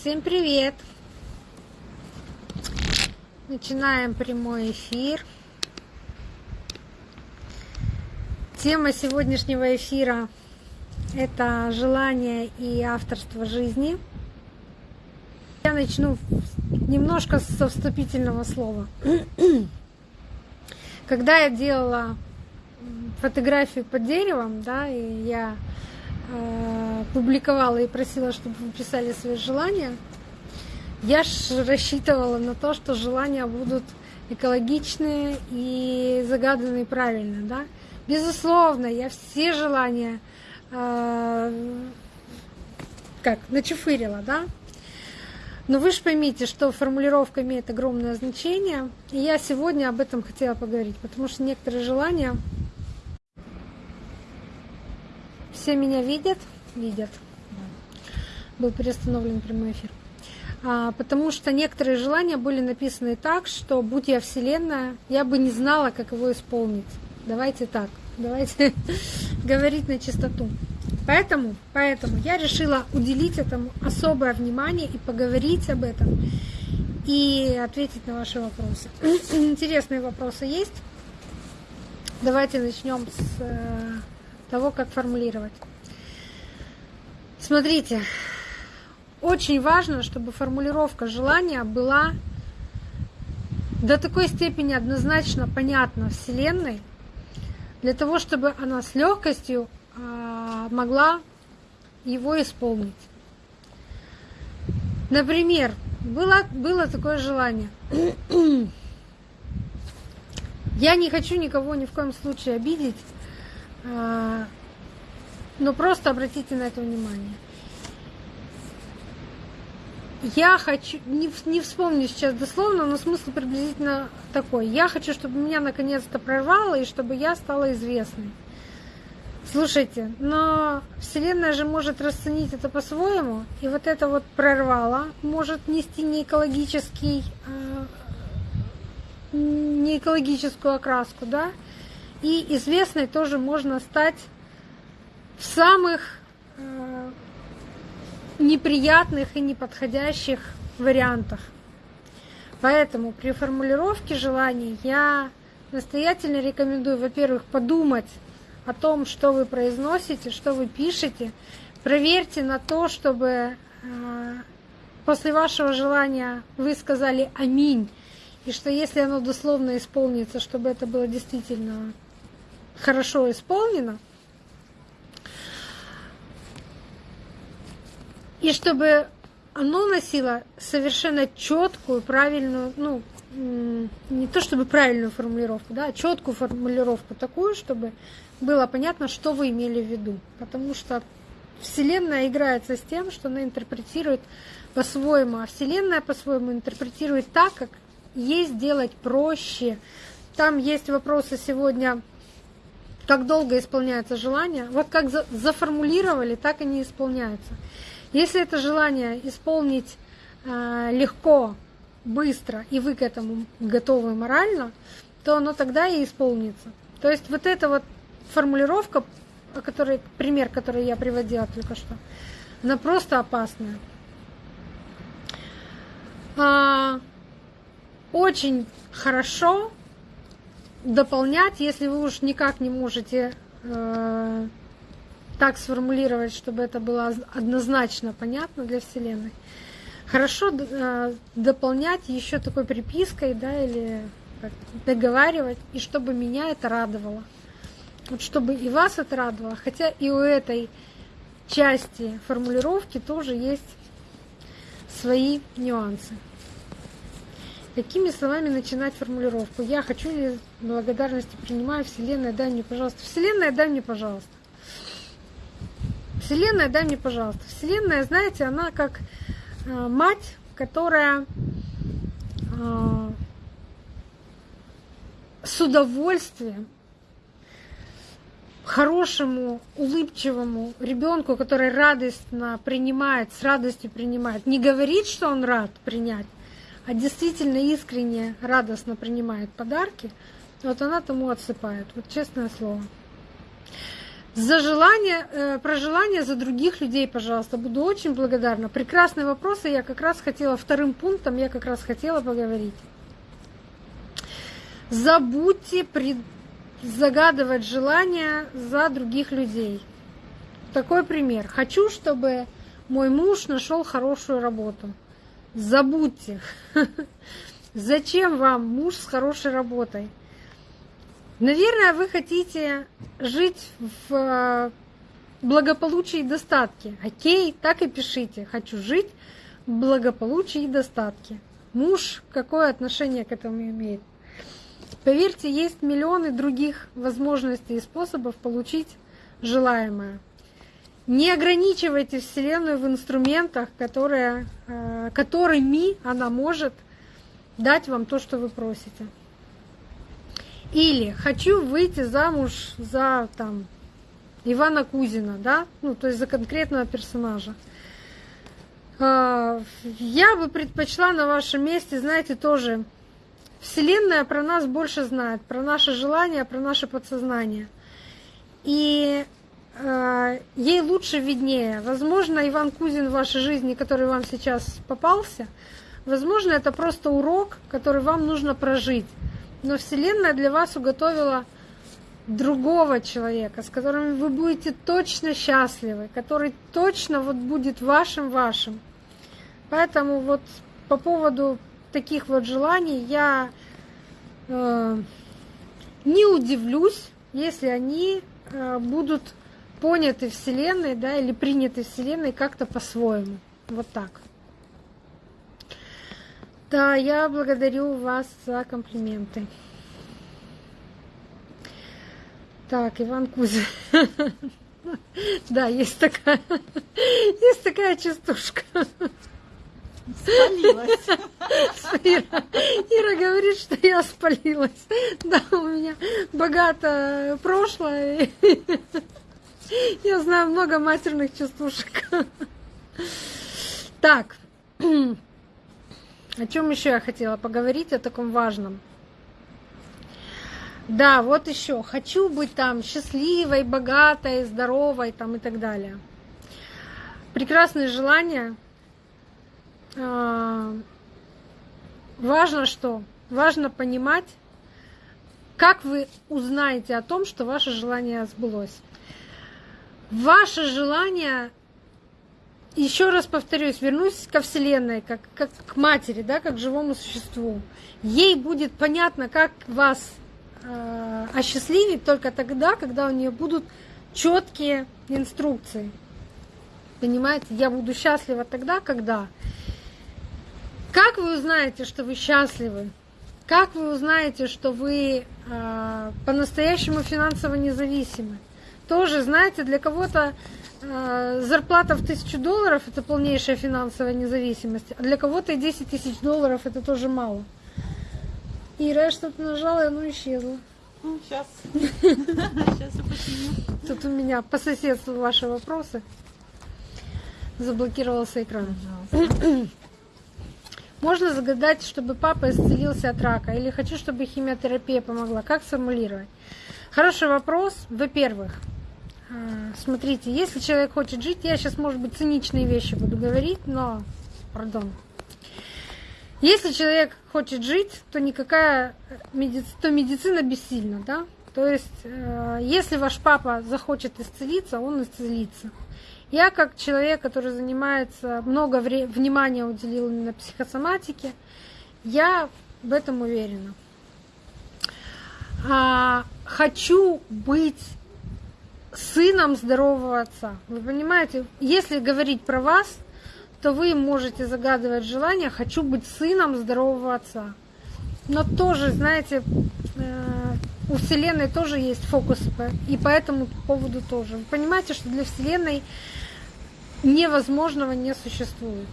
Всем привет! Начинаем прямой эфир. Тема сегодняшнего эфира – это желание и авторство жизни. Я начну немножко со вступительного слова. Когда я делала фотографию под деревом, да, и я публиковала и просила, чтобы вы писали свои желания, я ж рассчитывала на то, что желания будут экологичные и загаданные правильно, да. Безусловно, я все желания э, как начуфырила, да. Но вы же поймите, что формулировка имеет огромное значение. И я сегодня об этом хотела поговорить, потому что некоторые желания все меня видят? Видят. Был переустановлен прямой эфир. А, потому что некоторые желания были написаны так, что будь я Вселенная, я бы не знала, как его исполнить. Давайте так, давайте говорить на чистоту. Поэтому, поэтому я решила уделить этому особое внимание и поговорить об этом и ответить на ваши вопросы. Интересные вопросы есть. Давайте начнем с э, того, как формулировать. Смотрите, очень важно, чтобы формулировка желания была до такой степени однозначно понятна Вселенной, для того, чтобы она с легкостью а, могла его исполнить. Например, было, было такое желание. Я не хочу никого ни в коем случае обидеть, но просто обратите на это внимание. Я хочу, не, не вспомню сейчас дословно, но смысл приблизительно такой. Я хочу, чтобы меня наконец-то прорвало и чтобы я стала известной. Слушайте, но Вселенная же может расценить это по-своему, и вот это вот прорвало может нести не экологический, а, не экологическую окраску, да, и известной тоже можно стать в самых э, неприятных и неподходящих вариантах. Поэтому при формулировке желаний я настоятельно рекомендую, во-первых, подумать о том, что вы произносите, что вы пишете. Проверьте на то, чтобы э, после вашего желания вы сказали «Аминь», и что если оно дословно исполнится, чтобы это было действительно хорошо исполнено, и чтобы оно носило совершенно четкую, правильную, ну, не то чтобы правильную формулировку, да, а четкую формулировку такую, чтобы было понятно, что вы имели в виду. Потому что Вселенная играется с тем, что она интерпретирует по-своему, а Вселенная по-своему интерпретирует так, как ей сделать проще. Там есть вопросы сегодня как долго исполняется желание. Вот как за, заформулировали, так они исполняются. Если это желание исполнить э, легко, быстро, и вы к этому готовы морально, то оно тогда и исполнится. То есть вот эта вот формулировка, который, пример, который я приводила только что, она просто опасная. А, очень хорошо дополнять, если вы уж никак не можете э, так сформулировать, чтобы это было однозначно понятно для Вселенной. Хорошо э, дополнять еще такой припиской, да, или договаривать, и чтобы меня это радовало. Вот чтобы и вас это радовало, хотя и у этой части формулировки тоже есть свои нюансы. Какими словами начинать формулировку? Я хочу благодарности принимаю, Вселенная, дай мне, пожалуйста. Вселенная, дай мне, пожалуйста. Вселенная, дай мне, пожалуйста. Вселенная, знаете, она как э, мать, которая э, с удовольствием хорошему, улыбчивому ребенку, который радостно принимает, с радостью принимает, не говорит, что он рад принять, а действительно искренне, радостно принимает подарки, вот она тому отсыпает. Вот честное слово. За желание, э, про желание за других людей, пожалуйста, буду очень благодарна. Прекрасные вопросы, я как раз хотела, вторым пунктом я как раз хотела поговорить. Забудьте пред, загадывать желания за других людей. Такой пример. Хочу, чтобы мой муж нашел хорошую работу. Забудьте. Зачем вам муж с хорошей работой? Наверное, вы хотите жить в э, благополучии и достатке. Окей, так и пишите. Хочу жить в благополучии и достатке. Муж какое отношение к этому имеет? Поверьте, есть миллионы других возможностей и способов получить желаемое. Не ограничивайте Вселенную в инструментах, которые, э, которыми она может дать вам то, что вы просите. Или хочу выйти замуж за там, Ивана Кузина, да, ну, то есть за конкретного персонажа. Э, я бы предпочла на вашем месте, знаете, тоже Вселенная про нас больше знает, про наши желания, про наше подсознание. И ей лучше виднее. Возможно, Иван Кузин в вашей жизни, который вам сейчас попался, возможно, это просто урок, который вам нужно прожить. Но Вселенная для вас уготовила другого человека, с которым вы будете точно счастливы, который точно вот будет вашим вашим. Поэтому вот по поводу таких вот желаний я э, не удивлюсь, если они э, будут поняты Вселенной, да, или приняты Вселенной как-то по-своему. Вот так. Да, я благодарю вас за комплименты. Так, Иван Кузин. Да, есть такая, есть такая частушка. Спалилась. Ира, Ира говорит, что я спалилась. Да, у меня богатое прошлое. Я знаю много матерных частушек. Так, о чем еще я хотела поговорить, о таком важном. Да, вот еще. Хочу быть там счастливой, богатой, здоровой там и так далее. Прекрасные желания – а, важно что? Важно понимать, как вы узнаете о том, что ваше желание сбылось. Ваше желание, еще раз повторюсь, вернусь ко Вселенной, как, как к матери, да, как к живому существу. Ей будет понятно, как вас э, осчастливить только тогда, когда у нее будут четкие инструкции. Понимаете, я буду счастлива тогда, когда как вы узнаете, что вы счастливы? Как вы узнаете, что вы э, по-настоящему финансово независимы? Тоже, знаете, для кого-то э, зарплата в тысячу долларов это полнейшая финансовая независимость, а для кого-то и 10 тысяч долларов это тоже мало. Ира, я что-то нажала, и оно исчезло. Сейчас. Сейчас я починю. Тут у меня по соседству ваши вопросы. Заблокировался экран. Пожалуйста. Можно загадать, чтобы папа исцелился от рака, или хочу, чтобы химиотерапия помогла. Как сформулировать? Хороший вопрос. Во-первых, смотрите, если человек хочет жить, я сейчас, может быть, циничные вещи буду говорить, но, пардон, если человек хочет жить, то никакая медицина, то медицина бессильна, да? То есть, э, если ваш папа захочет исцелиться, он исцелится. Я как человек, который занимается, много внимания уделил именно психосоматике, я в этом уверена. А, хочу быть сыном здорового отца. Вы понимаете, если говорить про вас, то вы можете загадывать желание «хочу быть сыном здорового отца». Но тоже, знаете, э, у Вселенной тоже есть фокус, и по этому поводу тоже. Вы понимаете, что для Вселенной невозможного не существует.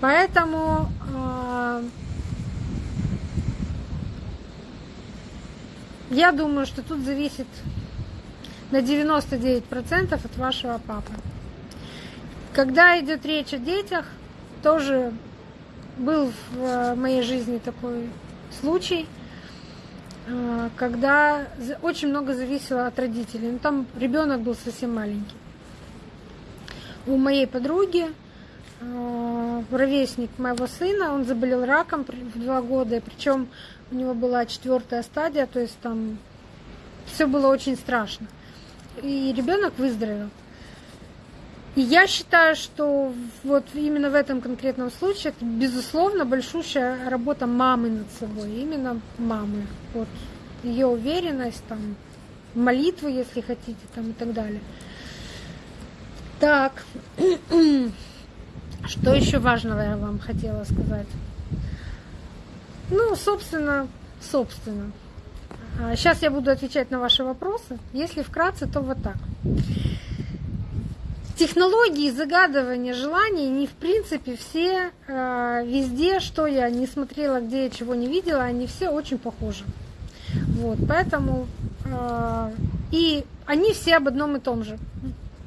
Поэтому э, я думаю, что тут зависит на 99% от вашего папы. Когда идет речь о детях, тоже был в моей жизни такой случай. э, когда очень много зависело от родителей. Ну, там ребенок был совсем маленький. У моей подруги э, ровесник моего сына, он заболел раком в два года, причем у него была четвертая стадия, то есть там все было очень страшно. И ребенок выздоровел. И я считаю, что вот именно в этом конкретном случае это, безусловно, большущая работа мамы над собой, именно мамы. Вот ее уверенность, там, молитвы, если хотите, там и так далее. Так, что еще важного я вам хотела сказать? Ну, собственно, собственно. Сейчас а, я буду отвечать на ваши вопросы. Если вкратце, то вот так. Технологии загадывания желаний не в принципе все э, везде, что я не смотрела, где я чего не видела, они все очень похожи. Вот, поэтому э, и они все об одном и том же.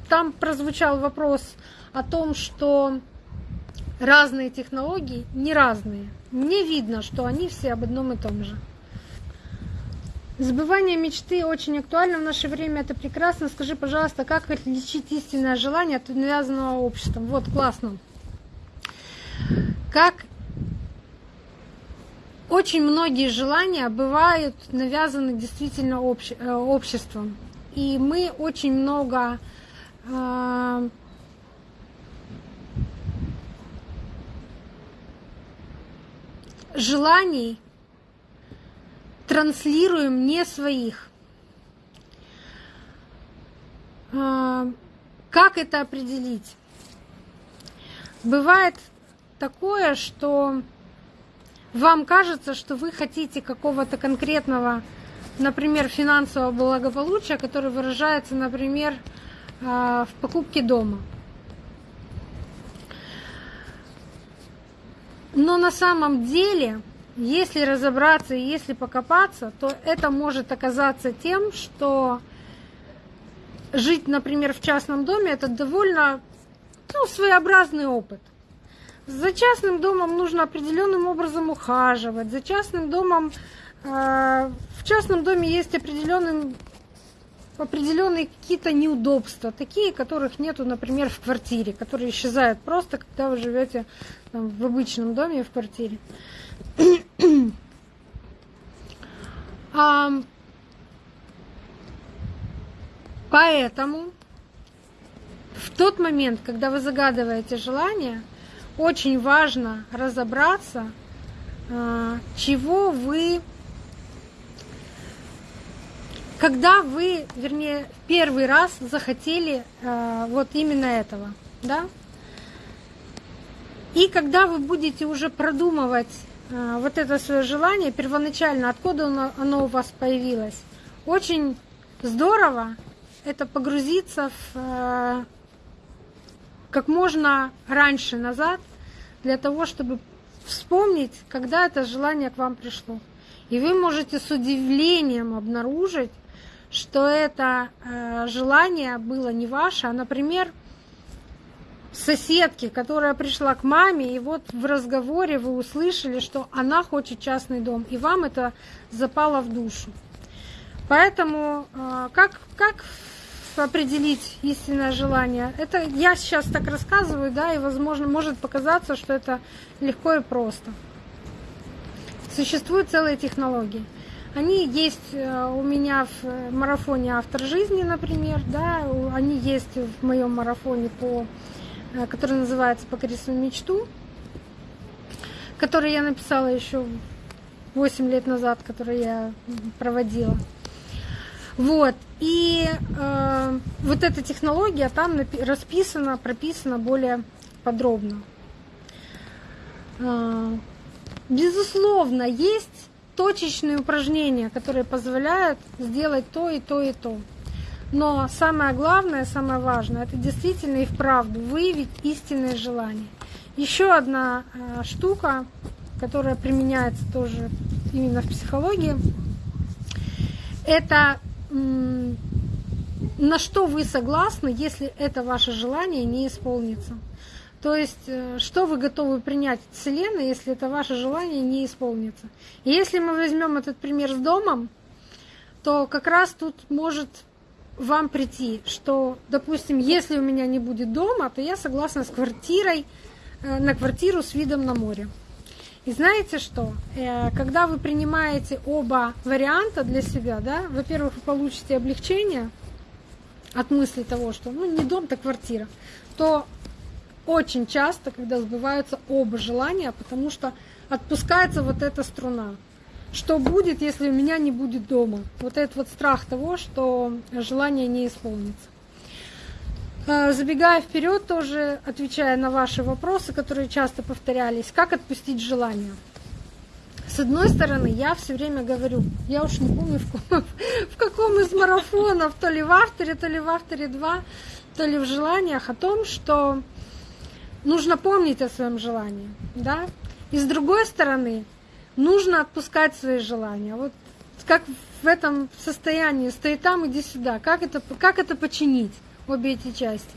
Там прозвучал вопрос о том, что разные технологии не разные. Мне видно, что они все об одном и том же. Забывание мечты очень актуально в наше время, это прекрасно. Скажи, пожалуйста, как отличить истинное желание от навязанного обществом? Вот, классно. Как очень многие желания бывают навязаны действительно э, обществом. И мы очень много э, желаний транслируем не своих. А, как это определить? Бывает такое, что вам кажется, что вы хотите какого-то конкретного, например, финансового благополучия, который выражается, например, а, в покупке дома. Но на самом деле если разобраться и если покопаться, то это может оказаться тем, что жить, например, в частном доме это довольно ну, своеобразный опыт. За частным домом нужно определенным образом ухаживать. За частным домом э, в частном доме есть определенные какие-то неудобства, такие, которых нету, например, в квартире, которые исчезают просто, когда вы живете в обычном доме в квартире. А, поэтому в тот момент, когда вы загадываете желание, очень важно разобраться, а, чего вы когда вы, вернее, первый раз захотели э, вот именно этого, да? И когда вы будете уже продумывать вот это свое желание первоначально, откуда оно, оно у вас появилось, очень здорово это погрузиться в э, как можно раньше назад для того, чтобы вспомнить, когда это желание к вам пришло. И вы можете с удивлением обнаружить, что это э, желание было не ваше, а, например, соседки, которая пришла к маме, и вот в разговоре вы услышали, что она хочет частный дом, и вам это запало в душу. Поэтому э, как, как определить истинное желание? Это я сейчас так рассказываю, да, и, возможно, может показаться, что это легко и просто. Существуют целые технологии. Они есть э, у меня в марафоне «Автор жизни», например, да, они есть в моем марафоне, по, который называется «Покори свою мечту», который я написала еще 8 лет назад, который я проводила. Вот. И э, вот эта технология там расписана, прописана более подробно. Э, безусловно, есть точечные упражнения, которые позволяют сделать то и то и то. Но самое главное, самое важное, это действительно и вправду выявить истинные желания. Еще одна э, штука, которая применяется тоже именно в психологии, это на что вы согласны, если это ваше желание не исполнится. То есть, э, что вы готовы принять от Вселенной, если это ваше желание не исполнится. И если мы возьмем этот пример с домом, то как раз тут может вам прийти, что, допустим, если у меня не будет дома, то я согласна с квартирой, э, на квартиру с видом на море. И знаете что? Э, когда вы принимаете оба варианта для себя, да, во-первых, вы получите облегчение от мысли того, что ну не дом, то квартира, то очень часто, когда сбываются оба желания, потому что отпускается вот эта струна. Что будет, если у меня не будет дома? Вот этот вот страх того, что желание не исполнится. А, забегая вперед, тоже отвечая на ваши вопросы, которые часто повторялись, как отпустить желание? С одной стороны, я все время говорю, я уж не помню, в каком из марафонов, то ли в авторе, то ли в авторе 2, то ли в желаниях, о том, что нужно помнить о своем желании, да, и с другой стороны, нужно отпускать свои желания. Вот как в этом состоянии, стоит там, иди сюда, как это, как это починить, обе эти части.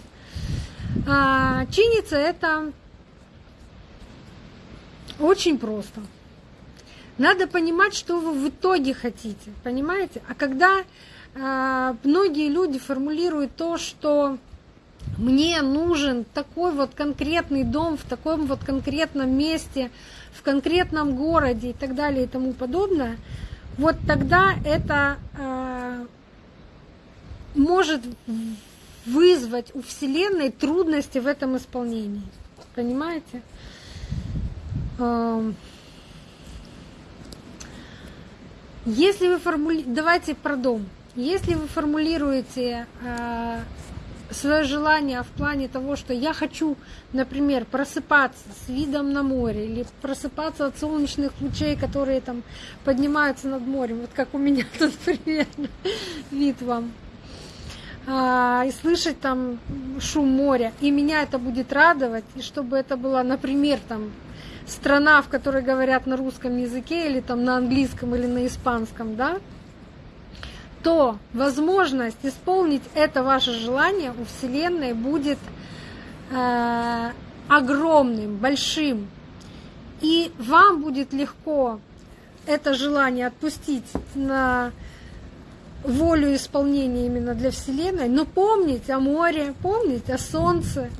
А, чинится это очень просто. Надо понимать, что вы в итоге хотите, понимаете? А когда а, многие люди формулируют то, что мне нужен такой вот конкретный дом в таком вот конкретном месте, в конкретном городе и так далее и тому подобное, вот тогда это э, может вызвать у Вселенной трудности в этом исполнении. Понимаете? Э, если вы формулируете, давайте про дом. Если вы формулируете э, свое желание в плане того, что я хочу, например, просыпаться с видом на море или просыпаться от солнечных лучей, которые там поднимаются над морем, вот как у меня тут примерно вид вам, а, и слышать там шум моря, и меня это будет радовать, и чтобы это была, например, там страна, в которой говорят на русском языке или там на английском или на испанском, да, то возможность исполнить это ваше желание у Вселенной будет э, огромным, большим. И вам будет легко это желание отпустить на волю исполнения именно для Вселенной, но помнить о море, помнить о солнце,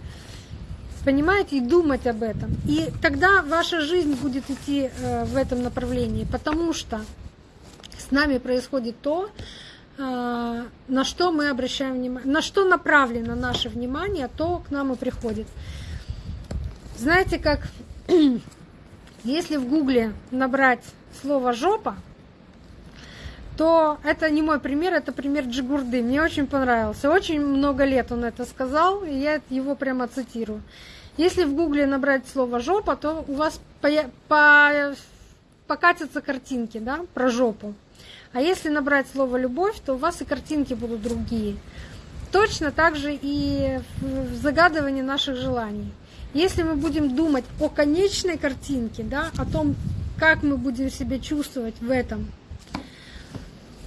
понимаете, и думать об этом. И тогда ваша жизнь будет идти э, в этом направлении, потому что с нами происходит то, на что мы обращаем внимание, на что направлено наше внимание, то к нам и приходит. Знаете, как если в гугле набрать слово жопа, то это не мой пример, это пример Джигурды. Мне очень понравился. Очень много лет он это сказал, и я его прямо цитирую. Если в гугле набрать слово жопа, то у вас по, по, покатятся картинки да, про жопу. А если набрать слово любовь, то у вас и картинки будут другие. Точно так же и в загадывании наших желаний. Если мы будем думать о конечной картинке, да, о том, как мы будем себя чувствовать в этом,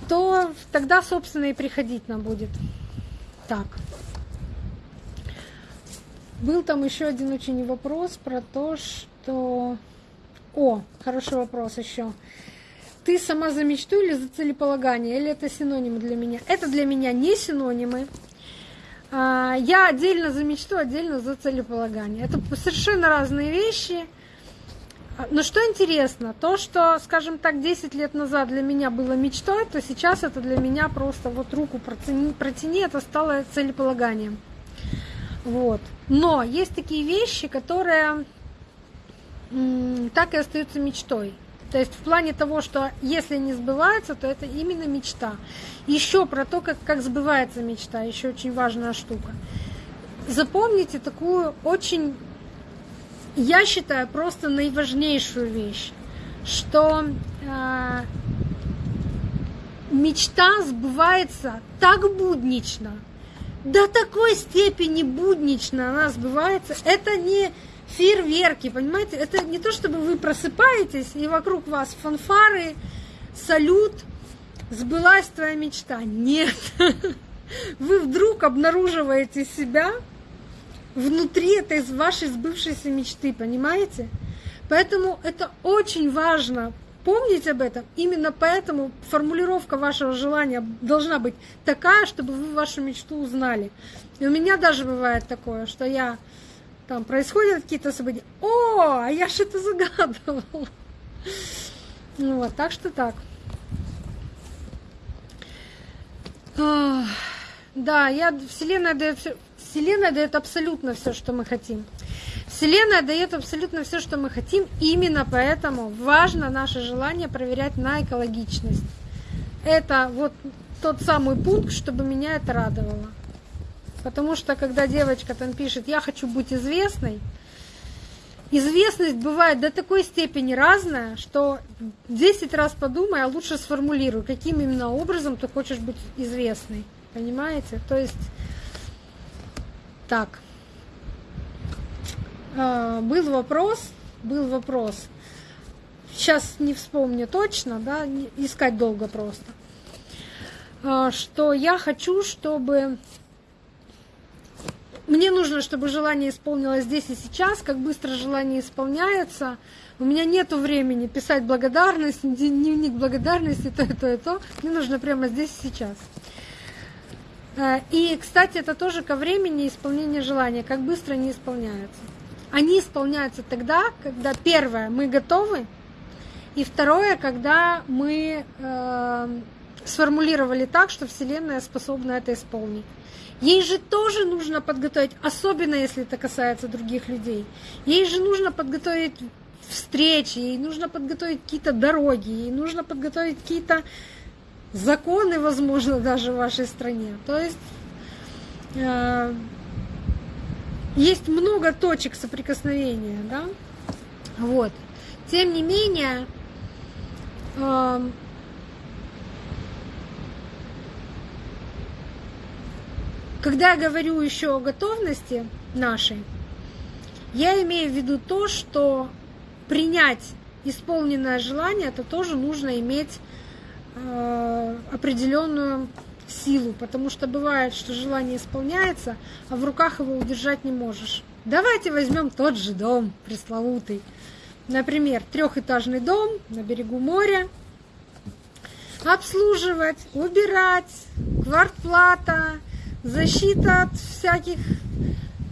то тогда, собственно, и приходить нам будет. Так. Был там еще один очень вопрос про то, что... О, хороший вопрос еще ты сама за мечту или за целеполагание, или это синонимы для меня? Это для меня не синонимы. А, я отдельно за мечту, отдельно за целеполагание. Это совершенно разные вещи. Но что интересно, то, что, скажем так, 10 лет назад для меня было мечтой, то сейчас это для меня просто вот руку протяни, протяни это стало целеполаганием. Вот. Но есть такие вещи, которые так и остаются мечтой. То есть в плане того, что если не сбывается, то это именно мечта. Еще про то, как, как сбывается мечта, еще очень важная штука. Запомните такую очень, я считаю, просто наиважнейшую вещь, что э, мечта сбывается так буднично, до такой степени буднично она сбывается. Это не фейерверки, понимаете? Это не то, чтобы вы просыпаетесь, и вокруг вас фанфары, салют, сбылась твоя мечта. Нет. Вы вдруг обнаруживаете себя внутри этой вашей сбывшейся мечты, понимаете? Поэтому это очень важно помнить об этом. Именно поэтому формулировка вашего желания должна быть такая, чтобы вы вашу мечту узнали. И у меня даже бывает такое, что я там происходят какие-то события. О, а я что-то загадывал. Ну вот, так что так. Да, я, Вселенная дает, Вселенная дает абсолютно все, что мы хотим. Вселенная дает абсолютно все, что мы хотим. Именно поэтому важно наше желание проверять на экологичность. Это вот тот самый пункт, чтобы меня это радовало. Потому что когда девочка там пишет, я хочу быть известной, известность бывает до такой степени разная, что 10 раз подумай, а лучше сформулируй, каким именно образом ты хочешь быть известной. Понимаете? То есть так. А, был вопрос, был вопрос. Сейчас не вспомню точно, да, искать долго просто. А, что я хочу, чтобы мне нужно, чтобы желание исполнилось здесь и сейчас, как быстро желание исполняется. У меня нет времени писать благодарность, дневник благодарности, то и то, и то. Мне нужно прямо здесь и сейчас. А, и, кстати, это тоже ко времени исполнения желания, как быстро они исполняются. Они исполняются тогда, когда первое, мы готовы, и второе, когда мы э, сформулировали так, что Вселенная способна это исполнить. Ей же тоже нужно подготовить, особенно если это касается других людей. Ей же нужно подготовить встречи, ей нужно подготовить какие-то дороги, ей нужно подготовить какие-то законы, возможно, даже в вашей стране. То есть э, есть много точек соприкосновения, да? Вот. Тем не менее, э, когда я говорю еще о готовности нашей, я имею в виду то, что принять исполненное желание, это тоже нужно иметь э, определенную силу, потому что бывает, что желание исполняется, а в руках его удержать не можешь. Давайте возьмем тот же дом пресловутый. Например, трехэтажный дом на берегу моря. Обслуживать, убирать, квартплата, защита от всяких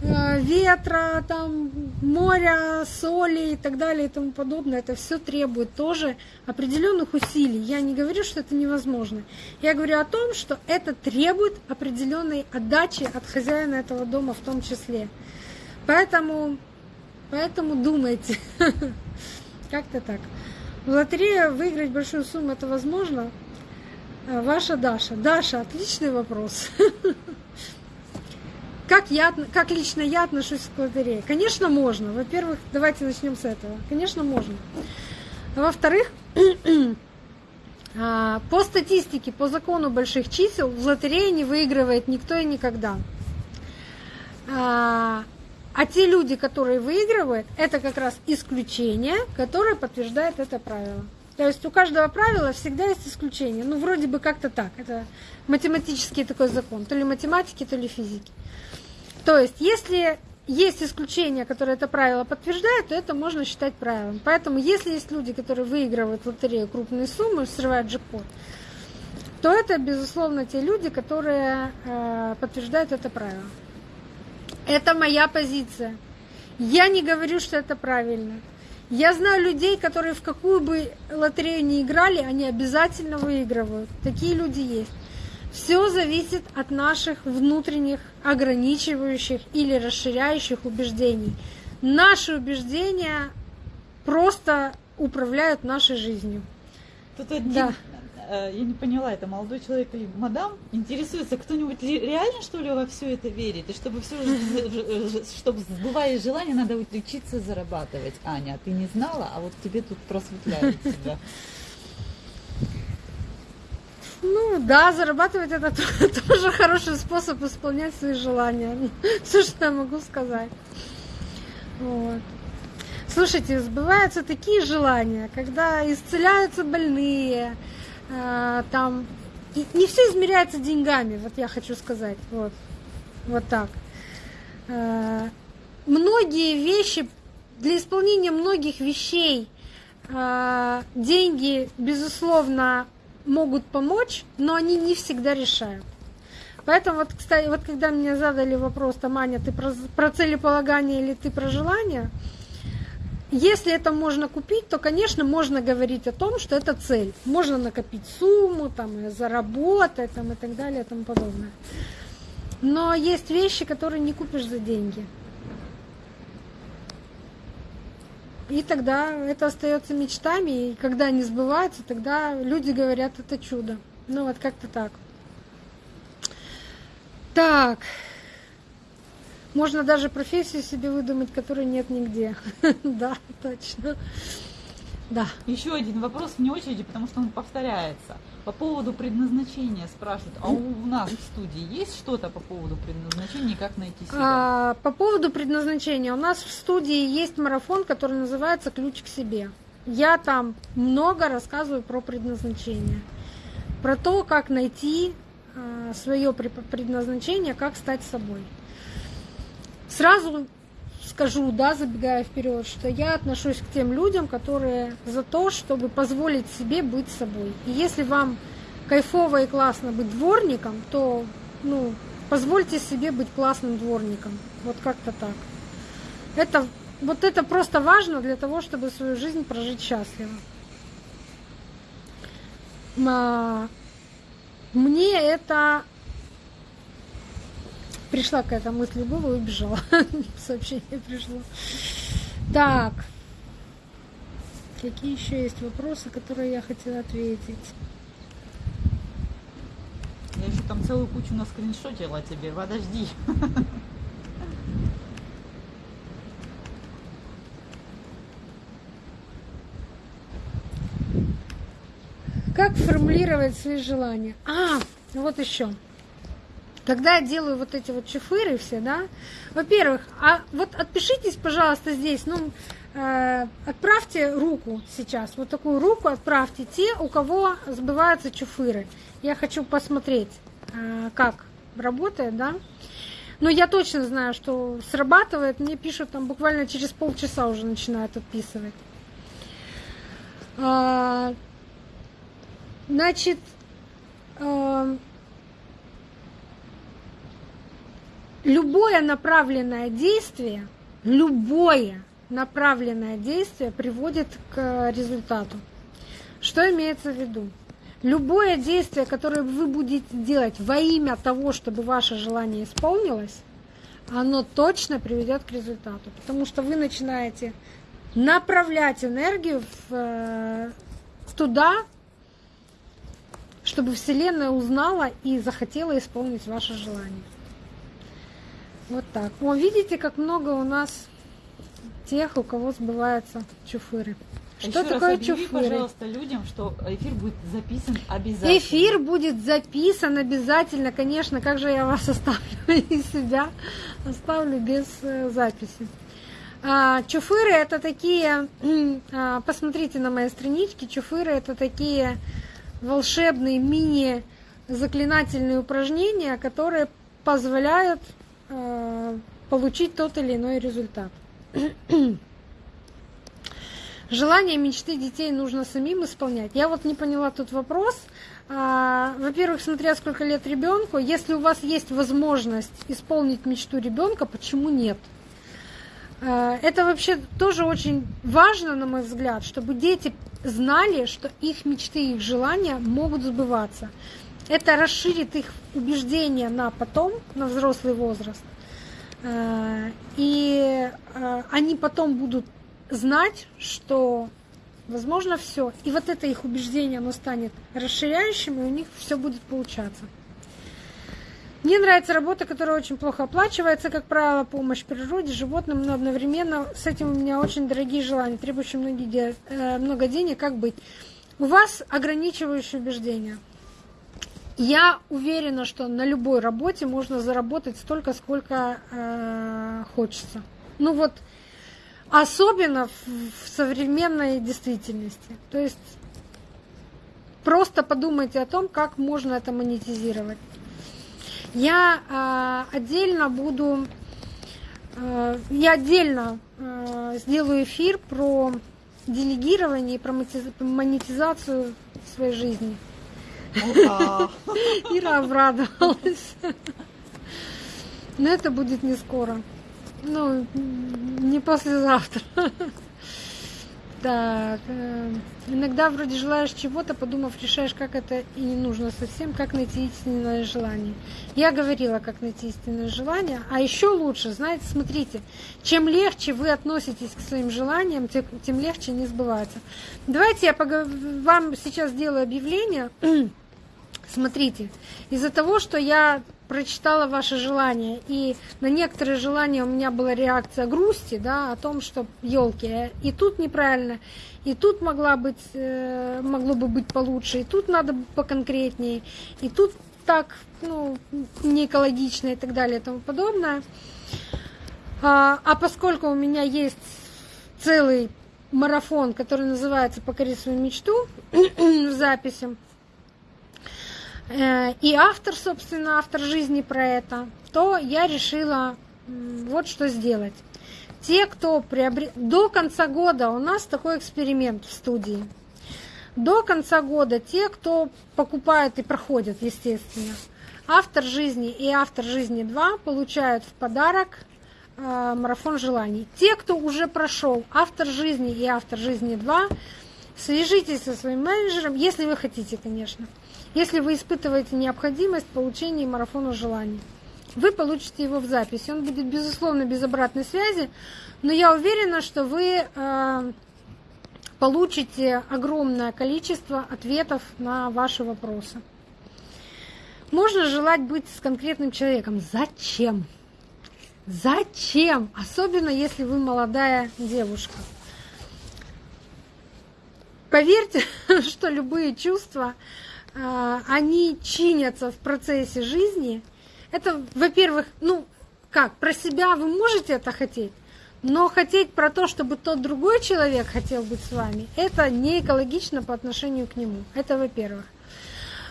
Э, ветра, там, моря, соли и так далее и тому подобное. Это все требует тоже определенных усилий. Я не говорю, что это невозможно. Я говорю о том, что это требует определенной отдачи от хозяина этого дома в том числе. Поэтому, поэтому думайте. Как-то так. В лотерею выиграть большую сумму это возможно? Э, ваша Даша. Даша, отличный вопрос. Как, я, как лично я отношусь к лотерее? Конечно, можно. Во-первых, давайте начнем с этого. Конечно, можно. во-вторых, а, по статистике, по закону больших чисел, в лотерее не выигрывает никто и никогда. А, а те люди, которые выигрывают, это как раз исключение, которое подтверждает это правило. То есть у каждого правила всегда есть исключение. Ну, вроде бы как-то так. Это математический такой закон. То ли математики, то ли физики. То есть, если есть исключения, которые это правило подтверждают, то это можно считать правилом. Поэтому, если есть люди, которые выигрывают в лотерею крупные суммы, срывают джекпот, то это, безусловно, те люди, которые э, подтверждают это правило. Это моя позиция. Я не говорю, что это правильно. Я знаю людей, которые в какую бы лотерею ни играли, они обязательно выигрывают. Такие люди есть. Все зависит от наших внутренних ограничивающих или расширяющих убеждений. Наши убеждения просто управляют нашей жизнью. Тут один, да. Э, я не поняла, это молодой человек или мадам интересуется, кто-нибудь реально что ли во все это верит? И чтобы все, чтобы сбывая желание, надо учиться зарабатывать. Аня, ты не знала, а вот тебе тут просветляют тебя. Ну да, зарабатывать это тоже хороший способ исполнять свои желания. Все, что я могу сказать. Вот. Слушайте, сбываются такие желания, когда исцеляются больные, э, там и не все измеряется деньгами, вот я хочу сказать, вот, вот так. Э, многие вещи, для исполнения многих вещей э, деньги, безусловно, могут помочь, но они не всегда решают. Поэтому вот, кстати, вот когда мне задали вопрос, там, Аня, ты про, про целеполагание или ты про желание, если это можно купить, то, конечно, можно говорить о том, что это цель. Можно накопить сумму, там, и заработать, там, и так далее, и тому подобное. Но есть вещи, которые не купишь за деньги. И тогда это остается мечтами, и когда они сбываются, тогда люди говорят, это чудо. Ну вот как-то так. Так. Можно даже профессию себе выдумать, которой нет нигде. Да, точно. Да. Еще один вопрос вне очереди, потому что он повторяется. По поводу предназначения спрашивают, а у нас в студии есть что-то по поводу предназначения, как найти себя? А, по поводу предназначения, у нас в студии есть марафон, который называется «Ключ к себе». Я там много рассказываю про предназначение, про то, как найти а, свое предназначение, как стать собой. Сразу скажу, да, забегая вперед, что я отношусь к тем людям, которые за то, чтобы позволить себе быть собой. И если вам кайфово и классно быть дворником, то, ну, позвольте себе быть классным дворником. Вот как-то так. Это, вот это просто важно для того, чтобы свою жизнь прожить счастливо. А, мне это пришла какая-то мысль голову и убежала. Сообщение пришло. Так. Какие еще есть вопросы, которые я хотела ответить? Я еще там целую кучу на скриншотила тебе. Подожди. Как формулировать свои желания? А, вот еще. Когда я делаю вот эти вот чифыры все, да, во-первых, а вот отпишитесь, пожалуйста, здесь, ну, э, отправьте руку сейчас, вот такую руку отправьте те, у кого сбываются чуфыры. Я хочу посмотреть, э, как работает, да. Но я точно знаю, что срабатывает. Мне пишут там буквально через полчаса уже начинают отписывать. А, значит, э, любое направленное действие, любое направленное действие приводит к результату. Что имеется в виду? Любое действие, которое вы будете делать во имя того, чтобы ваше желание исполнилось, оно точно приведет к результату. Потому что вы начинаете направлять энергию э, туда, чтобы Вселенная узнала и захотела исполнить ваше желание. Вот так. О, видите, как много у нас тех, у кого сбываются чуфыры. А Что Еще такое раз объяви, чуфыры? пожалуйста, людям, что эфир будет записан обязательно. Эфир будет записан обязательно, конечно. Как же я вас оставлю и себя оставлю без э, записи. А, чуфыры это такие, а, посмотрите на моей страничке, чуфыры это такие волшебные мини заклинательные упражнения, которые позволяют получить тот или иной результат. Желания, мечты детей нужно самим исполнять. Я вот не поняла тут вопрос. А, во-первых, смотря сколько лет ребенку, если у вас есть возможность исполнить мечту ребенка, почему нет? А, это вообще тоже очень важно, на мой взгляд, чтобы дети знали, что их мечты, их желания могут сбываться это расширит их убеждения на потом, на взрослый возраст. Э, и э, они потом будут знать, что возможно все. И вот это их убеждение, оно станет расширяющим, и у них все будет получаться. Мне нравится работа, которая очень плохо оплачивается, как правило, помощь природе, животным, но одновременно с этим у меня очень дорогие желания, требующие э, много денег. Как быть? У вас ограничивающие убеждения – я уверена, что на любой работе можно заработать столько, сколько э, хочется. Ну вот, особенно в, современной действительности. То есть просто подумайте о том, как можно это монетизировать. Я э, отдельно буду э, я отдельно сделаю эфир про делегирование и про монетизацию своей жизни. Ира обрадовалась. Но это будет не скоро. Ну, не послезавтра. Так, э, иногда вроде желаешь чего-то, подумав, решаешь, как это и не нужно совсем, как найти истинное желание. Я говорила, как найти истинное желание, а еще лучше, знаете, смотрите, чем легче вы относитесь к своим желаниям, тем, легче не сбывается. Давайте я вам сейчас сделаю объявление. Смотрите, из-за того, что я прочитала ваши желания, и на некоторые желания у меня была реакция грусти, да, о том, что елки, и тут неправильно, и тут могла быть, э, могло бы быть получше, и тут надо поконкретнее, и тут так, ну, не экологично и так далее и тому подобное. А, а поскольку у меня есть целый марафон, который называется «Покори свою мечту» в записи, и автор, собственно, автор жизни про это, то я решила вот что сделать. Те, кто приобрет... До конца года у нас такой эксперимент в студии. До конца года те, кто покупает и проходят, естественно, автор жизни и автор жизни 2 получают в подарок э, марафон желаний. Те, кто уже прошел автор жизни и автор жизни 2, свяжитесь со своим менеджером, если вы хотите, конечно если вы испытываете необходимость получения марафона желаний. Вы получите его в записи. Он будет, безусловно, без обратной связи, но я уверена, что вы э, получите огромное количество ответов на ваши вопросы. Можно желать быть с конкретным человеком. Зачем? Зачем? Особенно если вы молодая девушка. Поверьте, что любые чувства они чинятся в процессе жизни, это, во-первых, ну, как, про себя вы можете это хотеть, но хотеть про то, чтобы тот другой человек хотел быть с вами, это не экологично по отношению к нему. Это во-первых.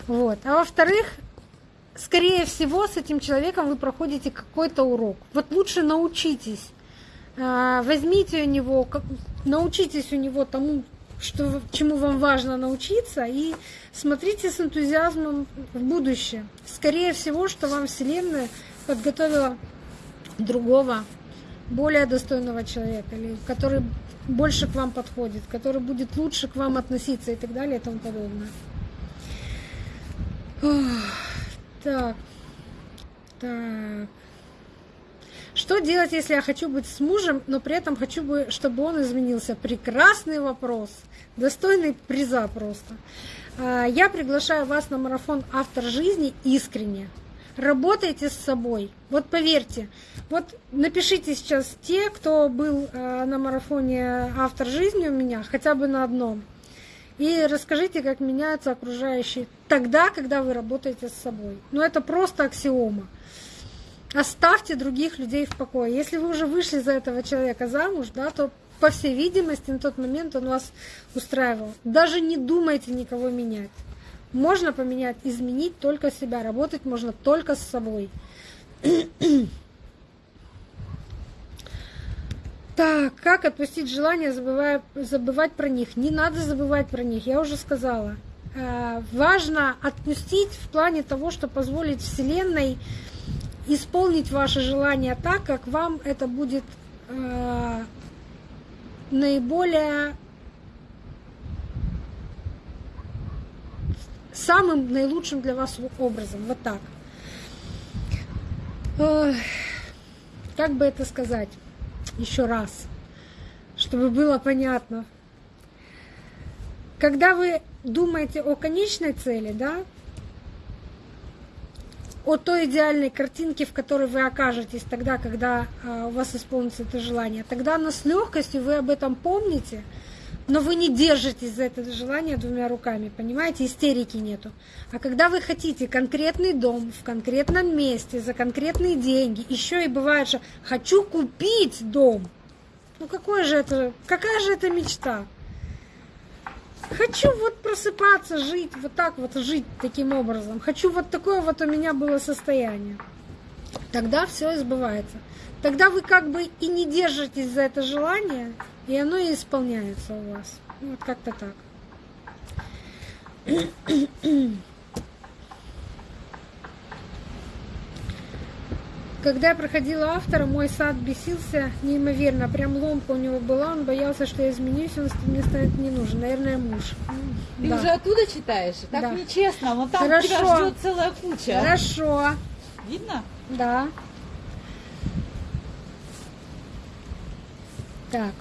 Вот. А во-вторых, скорее всего, с этим человеком вы проходите какой-то урок. Вот лучше научитесь. А, возьмите у него, научитесь у него тому, что, чему вам важно научиться, и смотрите с энтузиазмом в будущее. Скорее всего, что вам Вселенная подготовила другого, более достойного человека, или который больше к вам подходит, который будет лучше к вам относиться и так далее и тому подобное. Так. Так. Что делать, если я хочу быть с мужем, но при этом хочу, бы, чтобы он изменился? Прекрасный вопрос. Достойный приза просто. А, я приглашаю вас на марафон «Автор жизни» искренне. Работайте с собой. Вот поверьте, вот напишите сейчас те, кто был а, на марафоне «Автор жизни» у меня, хотя бы на одном. И расскажите, как меняются окружающие тогда, когда вы работаете с собой. Ну, это просто аксиома. Оставьте других людей в покое. Если вы уже вышли за этого человека замуж, да, то, по всей видимости, на тот момент он вас устраивал. Даже не думайте никого менять. Можно поменять, изменить только себя. Работать можно только с собой. Так, как отпустить желание, забывая, забывать про них? Не надо забывать про них, я уже сказала. Э, важно отпустить в плане того, что позволить Вселенной исполнить ваше желание так, как вам это будет э, наиболее самым наилучшим для вас образом. Вот так. Как бы это сказать еще раз, чтобы было понятно. Когда вы думаете о конечной цели, да, о той идеальной картинке, в которой вы окажетесь тогда, когда а, у вас исполнится это желание. Тогда оно с легкостью, вы об этом помните, но вы не держитесь за это желание двумя руками, понимаете, истерики нету. А когда вы хотите конкретный дом в конкретном месте, за конкретные деньги, еще и бывает, что хочу купить дом. Ну какое же это, какая же это мечта? Хочу вот просыпаться, жить, вот так вот жить таким образом. Хочу вот такое вот у меня было состояние. тогда все сбывается. Тогда вы как бы и не держитесь за это желание, и оно и исполняется у вас. Вот как-то так. Когда я проходила автора, мой сад бесился неимоверно. Прям ломка у него была, он боялся, что я изменюсь, он мне станет не нужен. Наверное, муж. Ты да. уже оттуда читаешь? Так да. нечестно, вон там Хорошо. тебя ждет целая куча. Хорошо. Видно? Да. Так.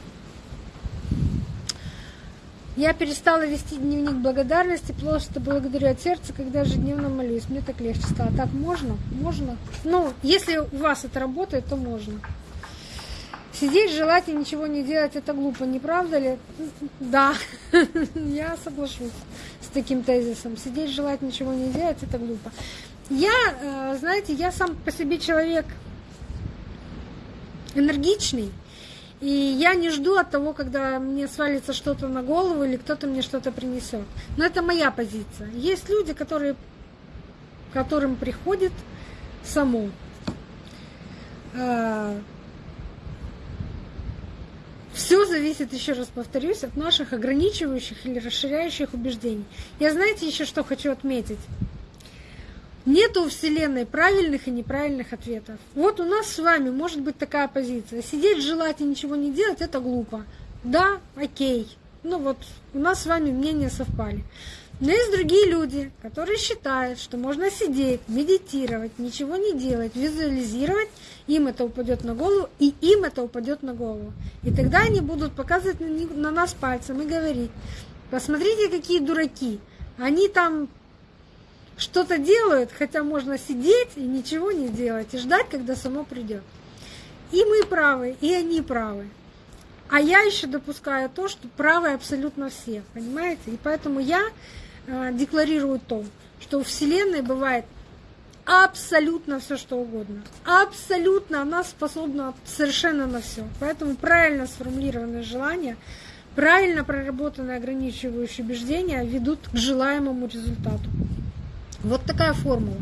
Я перестала вести дневник благодарности, просто благодарю от сердца, когда ежедневно молюсь. Мне так легче стало. Так можно? Можно? Ну, если у вас это работает, то можно. Сидеть, желать и ничего не делать, это глупо, не правда ли? Да, я соглашусь с таким тезисом. Сидеть, желать, ничего не делать, это глупо. Я, э, знаете, я сам по себе человек энергичный, и я не жду от того, когда мне свалится что-то на голову или кто-то мне что-то принесет. Но это моя позиция. Есть люди, которые, которым приходит само. А, Все зависит, еще раз повторюсь, от наших ограничивающих или расширяющих убеждений. Я знаете еще что хочу отметить? Нету у Вселенной правильных и неправильных ответов. Вот у нас с вами может быть такая позиция. Сидеть, желать и ничего не делать – это глупо. Да, окей. Ну вот, у нас с вами мнения совпали. Но есть другие люди, которые считают, что можно сидеть, медитировать, ничего не делать, визуализировать, им это упадет на голову, и им это упадет на голову. И тогда они будут показывать на нас пальцем и говорить, посмотрите, какие дураки. Они там что-то делают, хотя можно сидеть и ничего не делать, и ждать, когда само придет. И мы правы, и они правы. А я еще допускаю то, что правы абсолютно все, понимаете? И поэтому я э, декларирую то, что у Вселенной бывает абсолютно все, что угодно. Абсолютно она способна совершенно на все. Поэтому правильно сформулированные желания, правильно проработанные ограничивающие убеждения ведут к желаемому результату. Вот такая формула.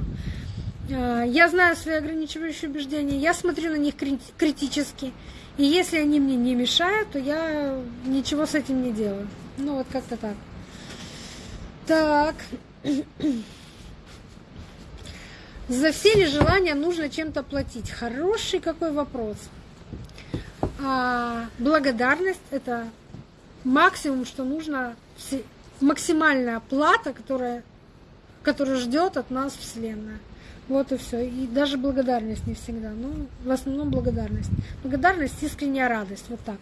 А, я знаю свои ограничивающие убеждения, я смотрю на них критически. И если они мне не мешают, то я ничего с этим не делаю. Ну вот как-то так. Так. За все ли желания нужно чем-то платить? Хороший какой вопрос. А, благодарность это максимум, что нужно, максимальная плата, которая который ждет от нас Вселенная. Вот и все. И даже благодарность не всегда. Ну, в основном благодарность. Благодарность, искренняя радость. Вот так.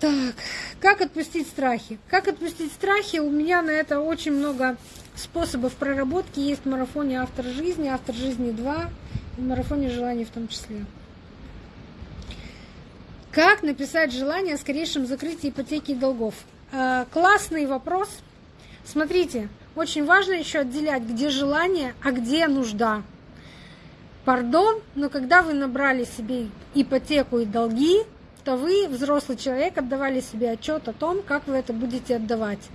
Так, как отпустить страхи? Как отпустить страхи? У меня на это очень много способов проработки. Есть в марафоне «Автор жизни», «Автор жизни 2» и в марафоне «Желаний» в том числе. Как написать желание о скорейшем закрытии ипотеки и долгов? А, классный вопрос. Смотрите, очень важно еще отделять, где желание, а где нужда. Пардон, но когда вы набрали себе ипотеку и долги, то вы, взрослый человек, отдавали себе отчет о том, как вы это будете отдавать.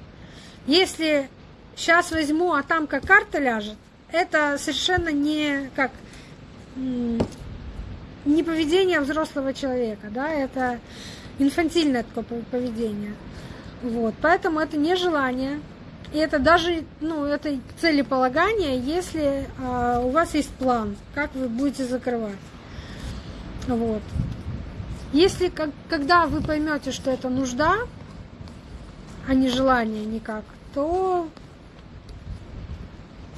Если сейчас возьму, а там как карта ляжет, это совершенно не как не поведение взрослого человека, да, это инфантильное такое поведение. Вот, поэтому это не желание, и это даже, ну, это целеполагание, если а, у вас есть план, как вы будете закрывать. Вот. Если, как, когда вы поймете, что это нужда, а не желание никак, то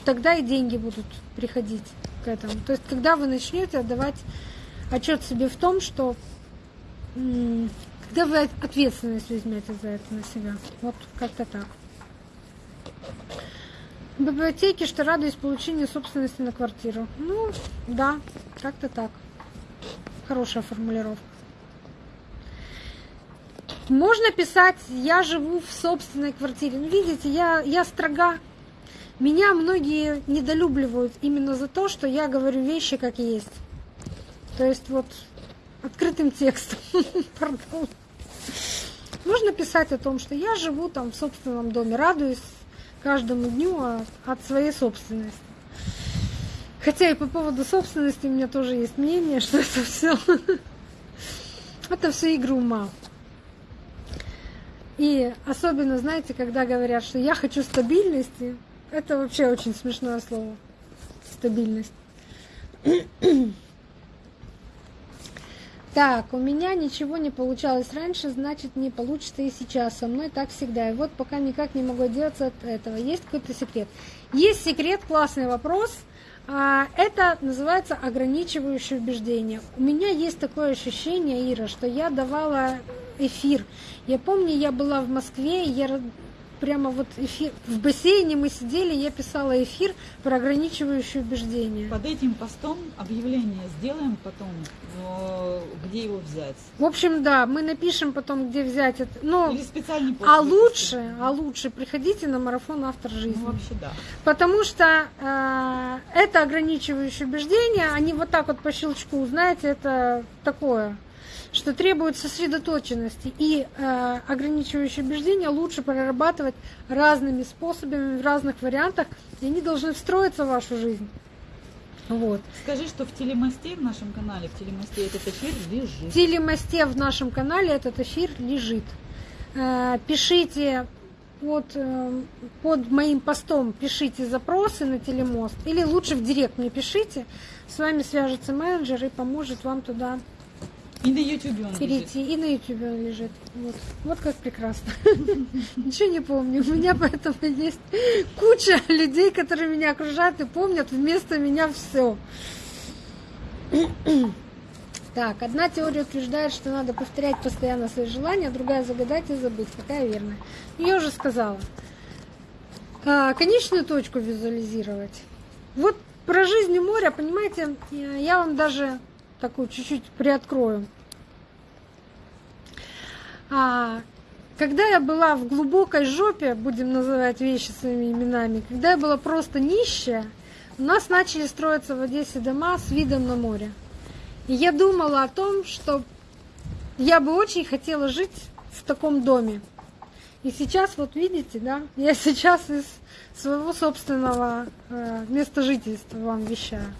тогда и деньги будут приходить к этому. То есть, когда вы начнете отдавать отчет себе в том, что когда вы ответственность возьмете за это на себя. Вот как-то так. В библиотеке, что радуюсь получению собственности на квартиру. Ну, да, как-то так. Хорошая формулировка. Можно писать, я живу в собственной квартире. Ну, видите, я, я строга. Меня многие недолюбливают именно за то, что я говорю вещи как есть. То есть вот открытым текстом. Можно писать о том, что я живу там в собственном доме, радуюсь каждому дню от своей собственности. Хотя и по поводу собственности у меня тоже есть мнение, что это все это все игры ума. И особенно, знаете, когда говорят, что я хочу стабильности, это вообще очень смешное слово. Стабильность. Так, у меня ничего не получалось раньше, значит не получится и сейчас. Со мной так всегда. И вот пока никак не могу отделаться от этого. Есть какой-то секрет? Есть секрет, классный вопрос. А, это называется ограничивающее убеждение. У меня есть такое ощущение, Ира, что я давала эфир. Я помню, я была в Москве, я прямо вот эфир, в бассейне мы сидели, я писала эфир про ограничивающие убеждения. Под этим постом объявление сделаем потом, где его взять. В общем, да, мы напишем потом, где взять это. Но, Или специальный пост. А лучше, а лучше приходите на марафон автор жизни. Ну, вообще да. Потому что э, это ограничивающие убеждения, они вот так вот по щелчку, знаете, это такое что требует сосредоточенности и э, ограничивающие убеждения лучше прорабатывать разными способами, в разных вариантах, и они должны встроиться в вашу жизнь. Вот. Скажи, что в телемосте в нашем канале, в телемосте этот эфир лежит. В телемосте в нашем канале этот эфир лежит. Э, пишите под, э, под моим постом, пишите запросы на телемост, или лучше в директ мне пишите, с вами свяжется менеджер и поможет вам туда и на YouTube он перейти. лежит. И на YouTube он лежит. Вот, вот как прекрасно. Ничего не помню. У меня поэтому есть куча людей, которые меня окружают и помнят вместо меня все. Так, одна теория утверждает, что надо повторять постоянно свои желания, другая загадать и забыть. Какая верная? Я уже сказала. А, конечную точку визуализировать. Вот про жизнь моря, понимаете, я вам даже такую чуть-чуть приоткрою. А, когда я была в глубокой жопе, будем называть вещи своими именами, когда я была просто нищая, у нас начали строиться в Одессе дома с видом на море. И я думала о том, что я бы очень хотела жить в таком доме. И сейчас, вот видите, да, я сейчас из своего собственного э, места жительства вам вещаю.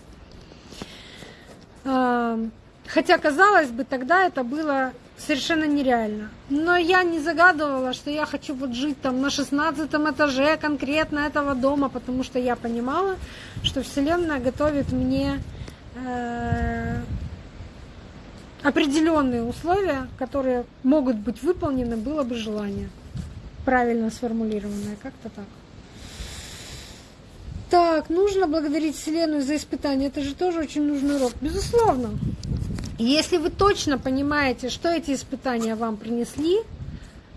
Хотя, казалось бы, тогда это было совершенно нереально. Но я не загадывала, что я хочу вот жить там на 16 этаже конкретно этого дома, потому что я понимала, что Вселенная готовит мне э, определенные условия, которые могут быть выполнены, было бы желание. Правильно сформулированное, как-то так. Так, нужно благодарить Вселенную за испытание. Это же тоже очень нужный урок. Безусловно. Если вы точно понимаете, что эти испытания вам принесли,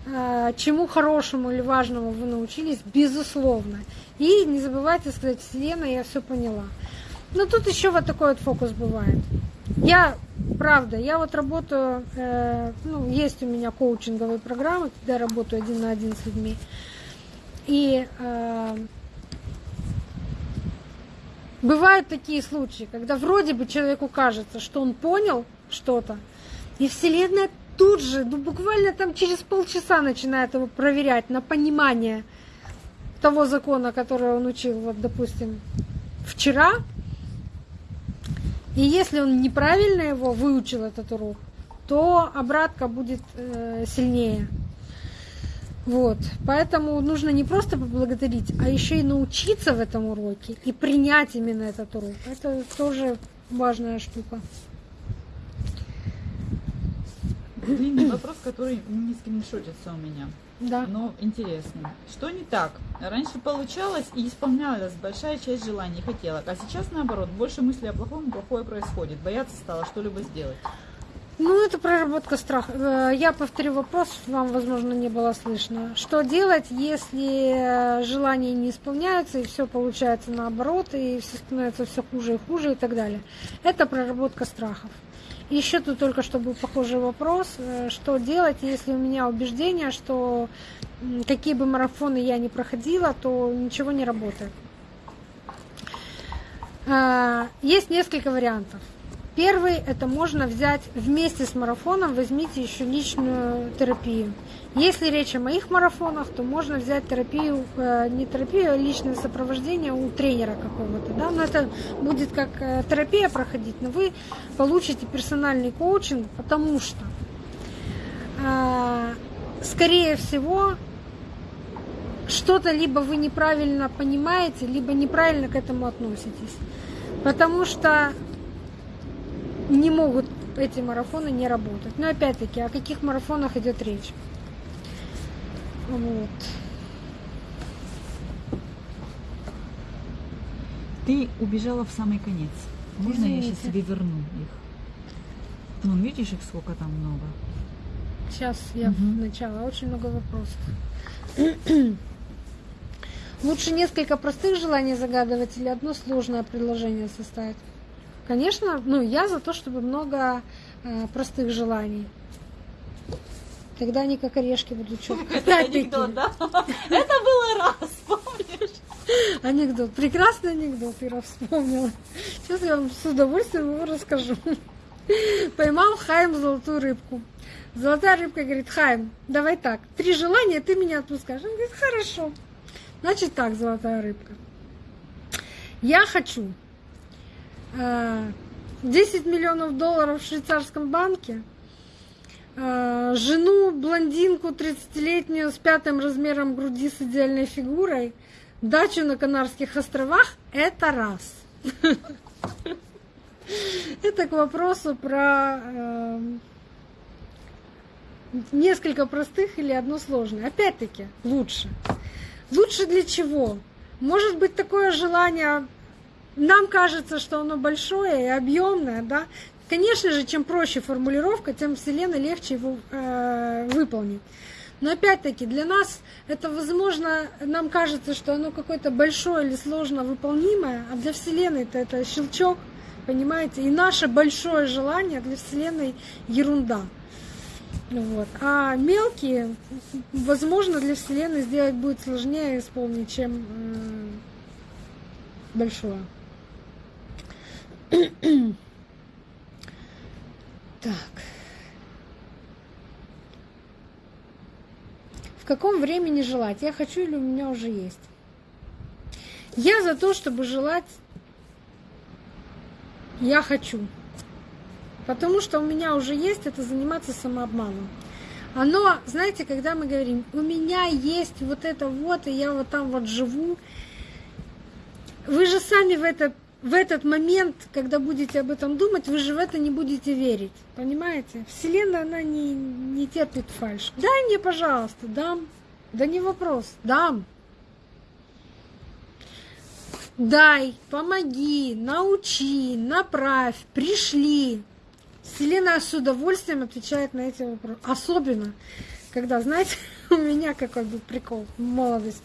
э, чему хорошему или важному вы научились, безусловно. И не забывайте сказать, Вселенная, я все поняла. Но тут еще вот такой вот фокус бывает. Я, правда, я вот работаю, э, ну, есть у меня коучинговые программы, когда я работаю один на один с людьми. И э, Бывают такие случаи, когда вроде бы человеку кажется, что он понял что-то, и Вселенная тут же, ну буквально там через полчаса начинает его проверять на понимание того закона, который он учил, вот, допустим, вчера. И если он неправильно его выучил, этот урок, то обратка будет э, сильнее. Вот. Поэтому нужно не просто поблагодарить, а еще и научиться в этом уроке и принять именно этот урок. Это тоже важная штука. Длинный вопрос, который не скриншотится у меня. Да. Но интересно. Что не так? Раньше получалось и исполнялась большая часть желаний, хотела, а сейчас наоборот, больше мыслей о плохом, плохое происходит. Бояться стало что-либо сделать. Ну, это проработка страха. Э, я повторю вопрос, вам, возможно, не было слышно. Что делать, если желания не исполняются, и все получается наоборот, и все становится все хуже и хуже и так далее? Это проработка страхов. Еще тут только что был похожий вопрос, э, что делать, если у меня убеждение, что какие бы марафоны я ни проходила, то ничего не работает. Э, есть несколько вариантов. Первый – это можно взять вместе с марафоном, возьмите еще личную терапию. Если речь о моих марафонах, то можно взять терапию, э, не терапию, а личное сопровождение у тренера какого-то. Да? Но это будет как э, терапия проходить, но вы получите персональный коучинг, потому что, э, скорее всего, что-то либо вы неправильно понимаете, либо неправильно к этому относитесь. Потому что не могут эти марафоны не работать. Но опять-таки, о каких марафонах идет речь? Вот. Ты убежала в самый конец. Можно Извините. я сейчас тебе верну их? Ну, видишь их сколько там много? Сейчас я угу. начала. Очень много вопросов. Лучше несколько простых желаний загадывать или одно сложное предложение составить? Конечно, ну я за то, чтобы много э, простых желаний. Тогда они как орешки будут четко. Это анекдот, да? Это было раз, помнишь? Анекдот. Прекрасный анекдот, Ира вспомнила. Сейчас я вам с удовольствием его расскажу. Поймал Хайм золотую рыбку. Золотая рыбка говорит, Хайм, давай так, три желания, ты меня отпускаешь. Он говорит, хорошо. Значит так, золотая рыбка. Я хочу 10 э, миллионов долларов в швейцарском банке, э, жену, блондинку 30-летнюю с пятым размером груди с идеальной фигурой, дачу на Канарских островах – это раз. Это к вопросу про э, несколько простых или одно сложное. Опять-таки, лучше. Лучше для чего? Может быть такое желание, нам кажется, что оно большое и объемное, да? Конечно же, чем проще формулировка, тем Вселенной легче его э, выполнить. Но опять-таки для нас это возможно, нам кажется, что оно какое-то большое или сложно выполнимое, а для Вселенной это, это щелчок, понимаете? И наше большое желание для Вселенной ерунда. Вот. А мелкие, возможно, для Вселенной сделать будет сложнее исполнить, чем большое. Так. В каком времени желать? Я хочу или у меня уже есть? Я за то, чтобы желать, я хочу. Потому что у меня уже есть это заниматься самообманом. Оно, знаете, когда мы говорим, у меня есть вот это вот, и я вот там вот живу, вы же сами в, это, в этот момент, когда будете об этом думать, вы же в это не будете верить. Понимаете? Вселенная, она не, не терпит фальш. Дай мне, пожалуйста, дам. Да не вопрос, дам. Дай, помоги, научи, направь, пришли. Вселенная с удовольствием отвечает на эти вопросы. Особенно, когда, знаете, у меня какой был прикол в молодости.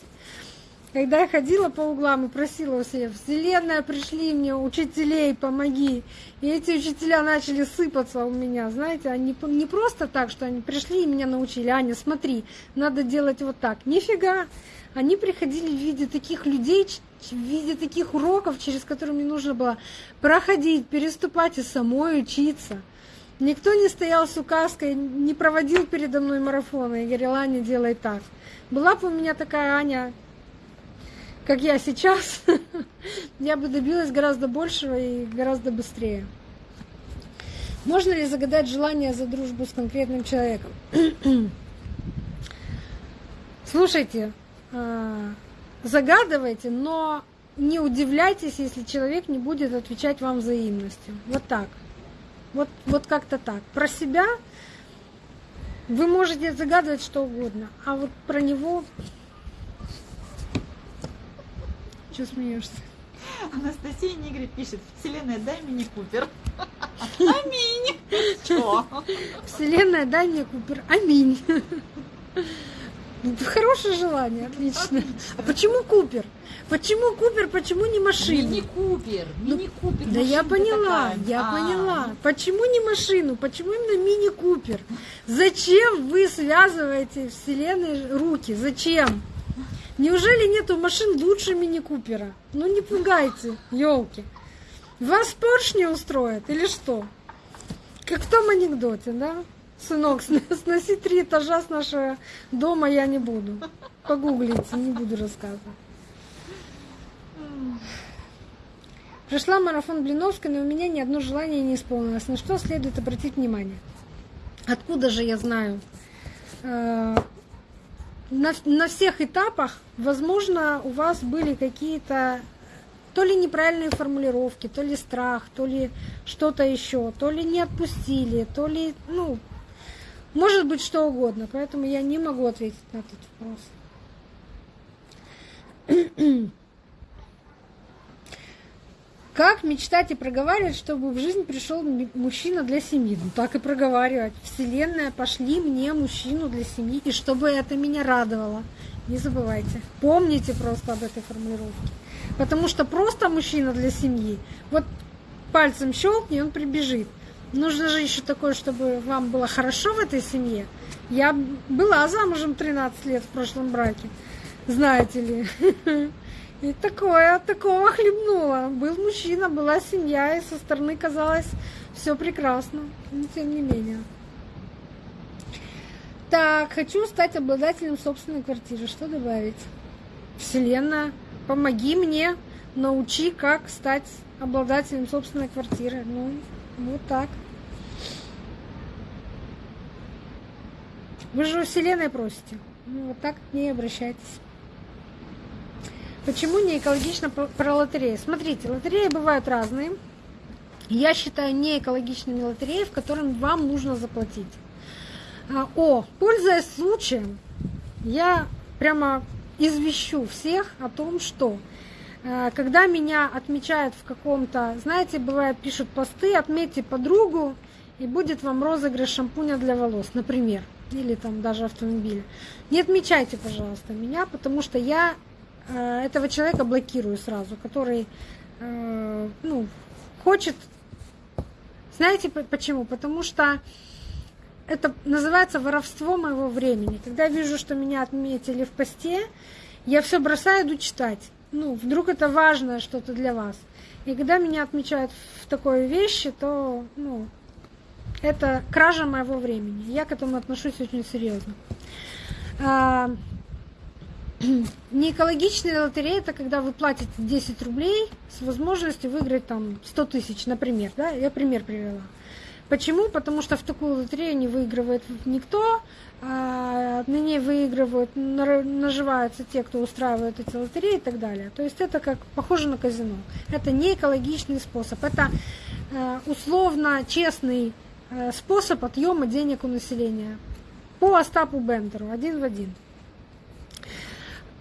Когда я ходила по углам и просила у себя, Вселенная, пришли мне, учителей, помоги. И эти учителя начали сыпаться у меня, знаете, они не просто так, что они пришли и меня научили, Аня, смотри, надо делать вот так. Нифига, они приходили в виде таких людей, в виде таких уроков, через которые мне нужно было проходить, переступать и самой учиться. Никто не стоял с указкой, не проводил передо мной марафона и говорил, Аня, делай так. Была бы у меня такая Аня, как я сейчас, я бы добилась гораздо большего и гораздо быстрее. Можно ли загадать желание за дружбу с конкретным человеком? Слушайте, а, загадывайте, но не удивляйтесь, если человек не будет отвечать вам взаимностью. Вот так. Вот, вот как-то так. Про себя вы можете загадывать что угодно, а вот про него... Чего смеешься? Анастасия Нигри пишет, Вселенная, дай мне Купер. Аминь. Что? Вселенная, дай мне Купер. Аминь. Хорошее желание, отлично. отлично. А почему Купер? Почему Купер, почему не машину? Мини-Купер, ну, мини-Купер. Да я поняла, такая. я а, поняла. Почему не машину? Почему именно мини-Купер? Зачем вы связываете вселенной руки? Зачем? Неужели нету машин лучше мини-Купера? Ну не пугайте, елки. Вас Порш не устроит или что? Как в том анекдоте, да? Сынок, сноси три этажа с нашего дома я не буду. Погуглите, не буду рассказывать. Прошла марафон Блиновской, но у меня ни одно желание не исполнилось. На что следует обратить внимание? Откуда же я знаю? На, на всех этапах, возможно, у вас были какие-то то ли неправильные формулировки, то ли страх, то ли что-то еще, то ли не отпустили, то ли, ну, может быть что угодно. Поэтому я не могу ответить на этот вопрос. Как мечтать и проговаривать, чтобы в жизнь пришел мужчина для семьи? Ну так и проговаривать. Вселенная, пошли мне мужчину для семьи, и чтобы это меня радовало. Не забывайте. Помните просто об этой формулировке. Потому что просто мужчина для семьи, вот пальцем щелкни, он прибежит. Нужно же еще такое, чтобы вам было хорошо в этой семье. Я была замужем 13 лет в прошлом браке, знаете ли. И такое, такого хлебнула. Был мужчина, была семья, и со стороны казалось все прекрасно. Но тем не менее. Так, хочу стать обладателем собственной квартиры. Что добавить? Вселенная, помоги мне, научи, как стать обладателем собственной квартиры. Ну, вот так. Вы же у Вселенной просите. Ну, вот так к ней обращайтесь. Почему не экологично про лотереи? Смотрите, лотереи бывают разные. Я считаю не экологичными лотереи, в котором вам нужно заплатить. А, о, пользуясь случаем, я прямо извещу всех о том, что а, когда меня отмечают в каком-то, знаете, бывает, пишут посты, отметьте подругу, и будет вам розыгрыш шампуня для волос, например, или там даже автомобиля. Не отмечайте, пожалуйста, меня, потому что я этого человека блокирую сразу, который э, ну, хочет... Знаете почему? Потому что это называется воровство моего времени. Когда я вижу, что меня отметили в посте, я все бросаю, иду читать. Ну, вдруг это важное что-то для вас. И когда меня отмечают в такой вещи, то, ну, это кража моего времени. Я к этому отношусь очень серьезно. А, не экологичная лотерея это когда вы платите 10 рублей с возможностью выиграть там 100 тысяч, например. Да? Я пример привела. Почему? Потому что в такую лотерею не выигрывает никто, а на ней выигрывают, наживаются те, кто устраивает эти лотереи и так далее. То есть это как похоже на казино. Это не экологичный способ. Это э, условно честный э, способ отъема денег у населения. По Остапу Бендеру, один в один.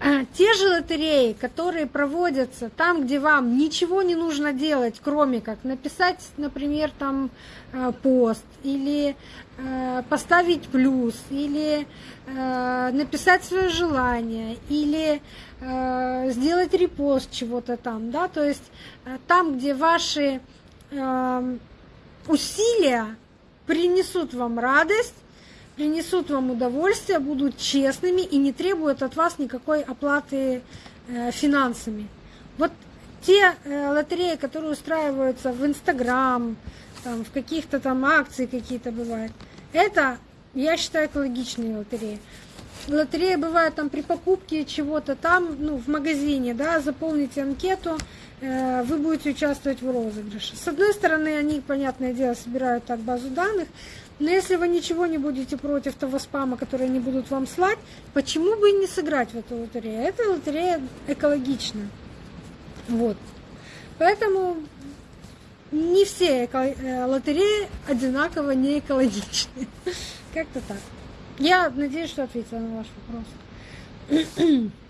А, те же лотереи, которые проводятся там, где вам ничего не нужно делать, кроме как написать, например, там э, пост, или э, поставить плюс, или э, написать свое желание, или сделать репост чего-то там, да, то есть там, где ваши усилия принесут вам радость, принесут вам удовольствие, будут честными и не требуют от вас никакой оплаты э, финансами. Вот те э, лотереи, которые устраиваются в Инстаграм, там, в каких-то там акции какие-то бывают, это, я считаю, экологичные лотереи. Лотереи бывают там при покупке чего-то там, ну, в магазине, да, заполните анкету, э, вы будете участвовать в розыгрыше. С одной стороны, они, понятное дело, собирают так базу данных, но если вы ничего не будете против того спама, который они будут вам слать, почему бы и не сыграть в эту лотерею? Эта лотерея экологична. Вот. Поэтому не все э, лотереи одинаково не экологичны. Как-то так. Я надеюсь, что ответила на ваш вопрос.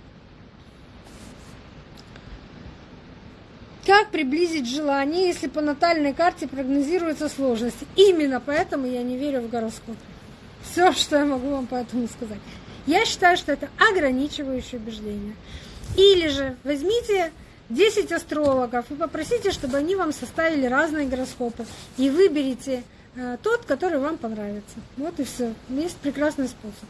Как приблизить желание, если по натальной карте прогнозируется сложность? Именно поэтому я не верю в гороскоп. Все, что я могу вам по этому сказать. Я считаю, что это ограничивающее убеждение. Или же возьмите 10 астрологов и попросите, чтобы они вам составили разные гороскопы. И выберите э, тот, который вам понравится. Вот и все. Есть прекрасный способ.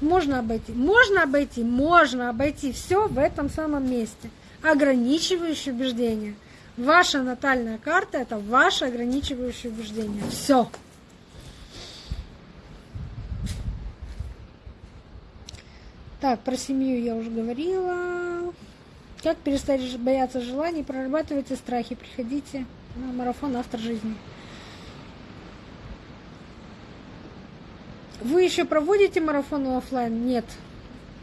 Можно обойти. Можно обойти. Можно обойти все в этом самом месте. Ограничивающие убеждения. Ваша натальная карта это ваше ограничивающее убеждение. Все. Так, про семью я уже говорила. Как перестать бояться желаний, прорабатывайте страхи, приходите на марафон «Автор жизни». Вы еще проводите марафоны офлайн? Нет.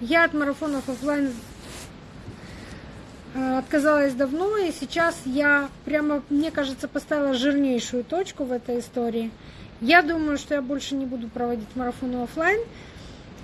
Я от марафонов офлайн отказалась давно, и сейчас я прямо, мне кажется, поставила жирнейшую точку в этой истории. Я думаю, что я больше не буду проводить марафоны офлайн.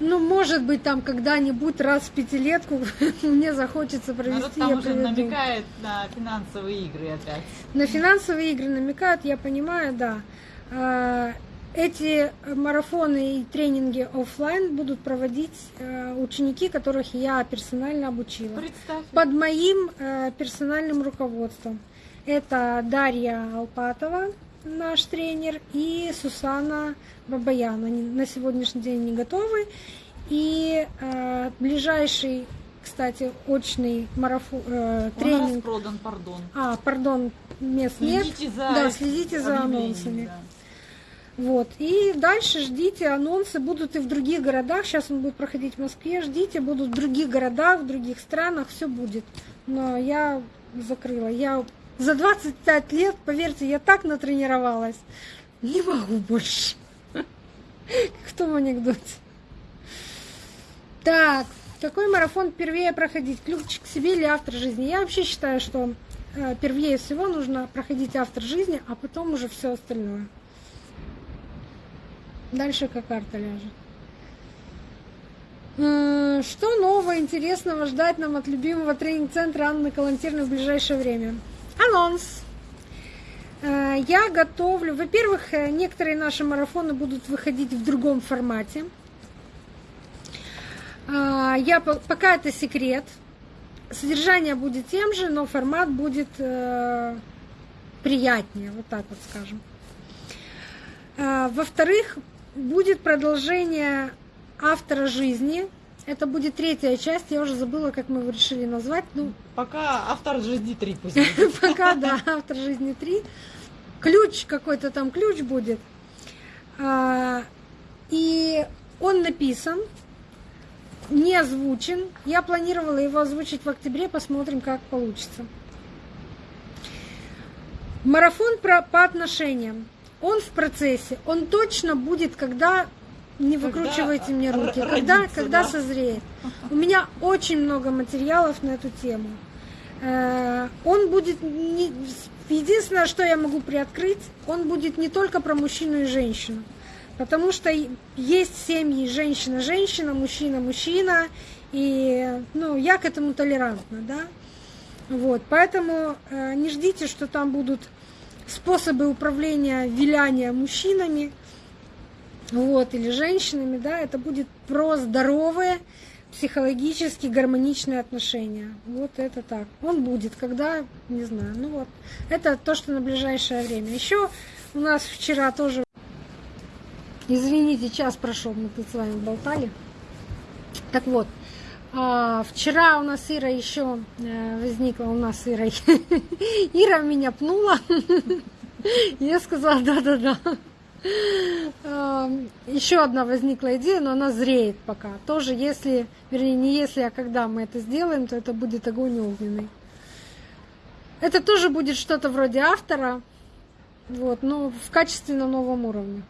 Ну, может быть, там когда-нибудь раз в пятилетку мне захочется провести. Но там уже намекает на финансовые игры опять. На финансовые игры намекают, я понимаю, да. Эти марафоны и тренинги офлайн будут проводить э, ученики, которых я персонально обучила. Представь. Под моим э, персональным руководством. Это Дарья Алпатова, наш тренер, и Сусана Бабаян. Они на сегодняшний день не готовы. И э, ближайший, кстати, очный марафон, э, тренинг. Он продан, пардон. А, пардон, мест следите нет. За да, следите за анонсами. Да. Вот. И дальше ждите, анонсы будут и в других городах. Сейчас он будет проходить в Москве. Ждите, будут в других городах, в других странах, все будет. Но я закрыла. Я за 25 лет, поверьте, я так натренировалась. Не могу больше. В том анекдоте. Так, какой марафон первее проходить? Ключ к себе или автор жизни? Я вообще считаю, что э, первее всего нужно проходить автор жизни, а потом уже все остальное. Дальше как карта ляжет. Э, что нового, интересного ждать нам от любимого тренинг-центра Анны Калантирной в ближайшее время? Анонс. Э, я готовлю. Во-первых, э, некоторые наши марафоны будут выходить в другом формате. Я пока это секрет. Содержание будет тем же, но формат будет приятнее, вот так вот скажем. Во-вторых, будет продолжение автора жизни. Это будет третья часть, я уже забыла, как мы его решили назвать. Ну, Пока автор жизни 3 пусть Пока, да, автор жизни 3. Ключ какой-то там ключ будет. А, и он написан, не озвучен. Я планировала его озвучить в октябре, посмотрим, как получится. Марафон про, по отношениям он в процессе, он точно будет, когда не выкручивайте мне руки, родится, когда, когда да? созреет. У меня очень много материалов на эту тему. Э, он будет не, единственное, что я могу приоткрыть, он будет не только про мужчину и женщину. Потому что есть семьи женщина-женщина, мужчина-мужчина, и ну, я к этому толерантна, да. Вот, поэтому э, не ждите, что там будут способы управления виляния мужчинами вот, или женщинами, да, это будет про здоровые, психологически гармоничные отношения. Вот это так. Он будет, когда, не знаю, ну вот. Это то, что на ближайшее время. Еще у нас вчера тоже, извините, час прошел, мы тут с вами болтали. Так вот, вчера у нас Ира еще э, возникла, у нас Ира, Ира меня пнула. Я сказала, да-да-да. А, еще одна возникла идея, но она зреет пока. Тоже если, вернее, не если, а когда мы это сделаем, то это будет огонь огненный. Это тоже будет что-то вроде автора, вот, но в качественно новом уровне.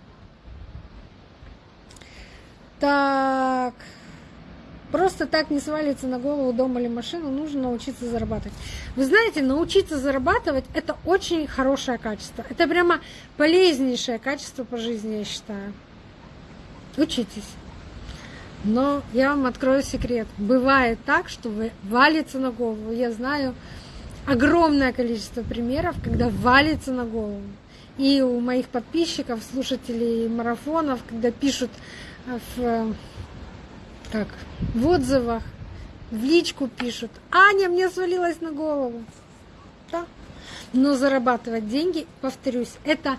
Так. Просто так не свалится на голову дом или машину, нужно научиться зарабатывать. Вы знаете, научиться зарабатывать – это очень хорошее качество. Это прямо полезнейшее качество по жизни, я считаю. Учитесь. Но я вам открою секрет. Бывает так, что вы валится на голову. Я знаю огромное количество примеров, когда валится на голову. И у моих подписчиков, слушателей марафонов, когда пишут в как в отзывах, в личку пишут, Аня, мне свалилась на голову. Да. Но зарабатывать деньги, повторюсь, это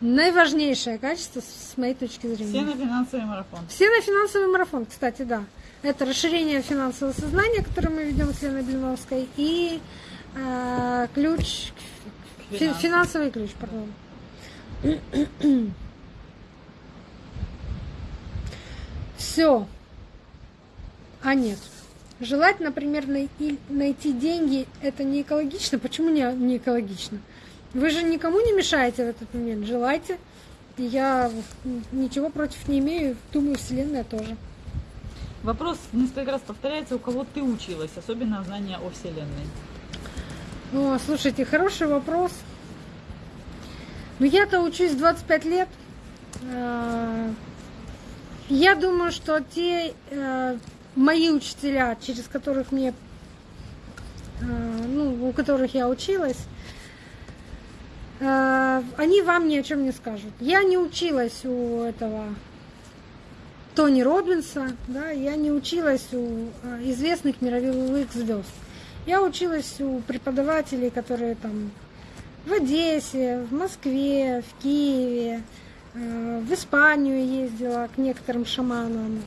наиважнейшее качество с моей точки зрения. Все на финансовый марафон. Все на финансовый марафон, кстати, да. Это расширение финансового сознания, которое мы ведем с Леной Блиновской, и э, ключ, фи, финансовый ключ, пардон. Все. А нет. Желать, например, найти, деньги, это не экологично. Почему не, не экологично? Вы же никому не мешаете в этот момент. Желайте. Я ничего против не имею. Думаю, Вселенная тоже. Вопрос несколько раз повторяется, у кого ты училась, особенно знания о Вселенной. О, слушайте, хороший вопрос. Ну, я-то учусь 25 лет. А, я думаю, что те э, мои учителя, через которых мне, э, ну, у которых я училась, э, они вам ни о чем не скажут. Я не училась у этого Тони Робинса, да, я не училась у э, известных мировых звезд. Я училась у преподавателей, которые там в Одессе, в Москве, в Киеве, в Испанию ездила к некоторым шаманам,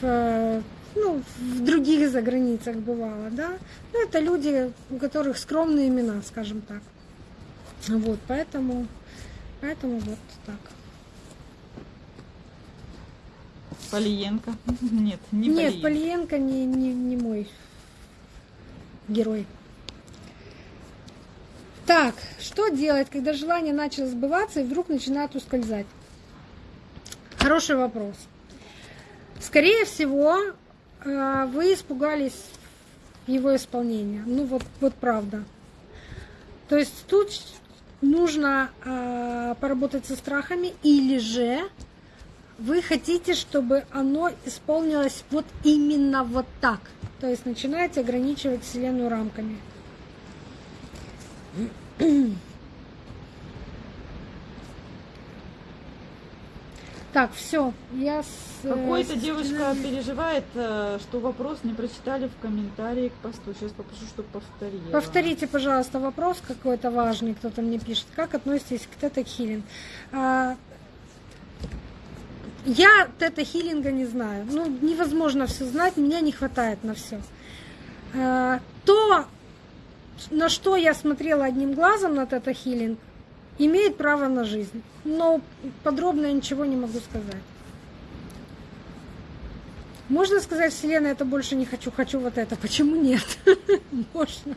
в ну, в других заграницах бывало, да. Ну, это люди, у которых скромные имена, скажем так. Вот, поэтому, поэтому вот так. Полиенко? Нет, не Нет, Полиенко не, не, не мой герой. Так, что делать, когда желание начало сбываться и вдруг начинает ускользать? Хороший вопрос. Скорее всего, вы испугались его исполнения. Ну вот, вот правда. То есть тут нужно э, поработать со страхами, или же вы хотите, чтобы оно исполнилось вот именно вот так. То есть начинаете ограничивать Вселенную рамками. Так, все, я с... Э, Какой-то девушка переживает, э, что вопрос не прочитали в комментарии к посту. Сейчас попрошу, чтобы повторила. Повторите, пожалуйста, вопрос какой-то важный, кто-то мне пишет. Как относитесь к тета-хилинг? А, я тета-хилинга не знаю. Ну, невозможно все знать, меня не хватает на все. А, то, на что я смотрела одним глазом на тета-хилинг, имеет право на жизнь. Но подробно я ничего не могу сказать. Можно сказать, Вселенная, это больше не хочу, хочу вот это. Почему нет? Можно.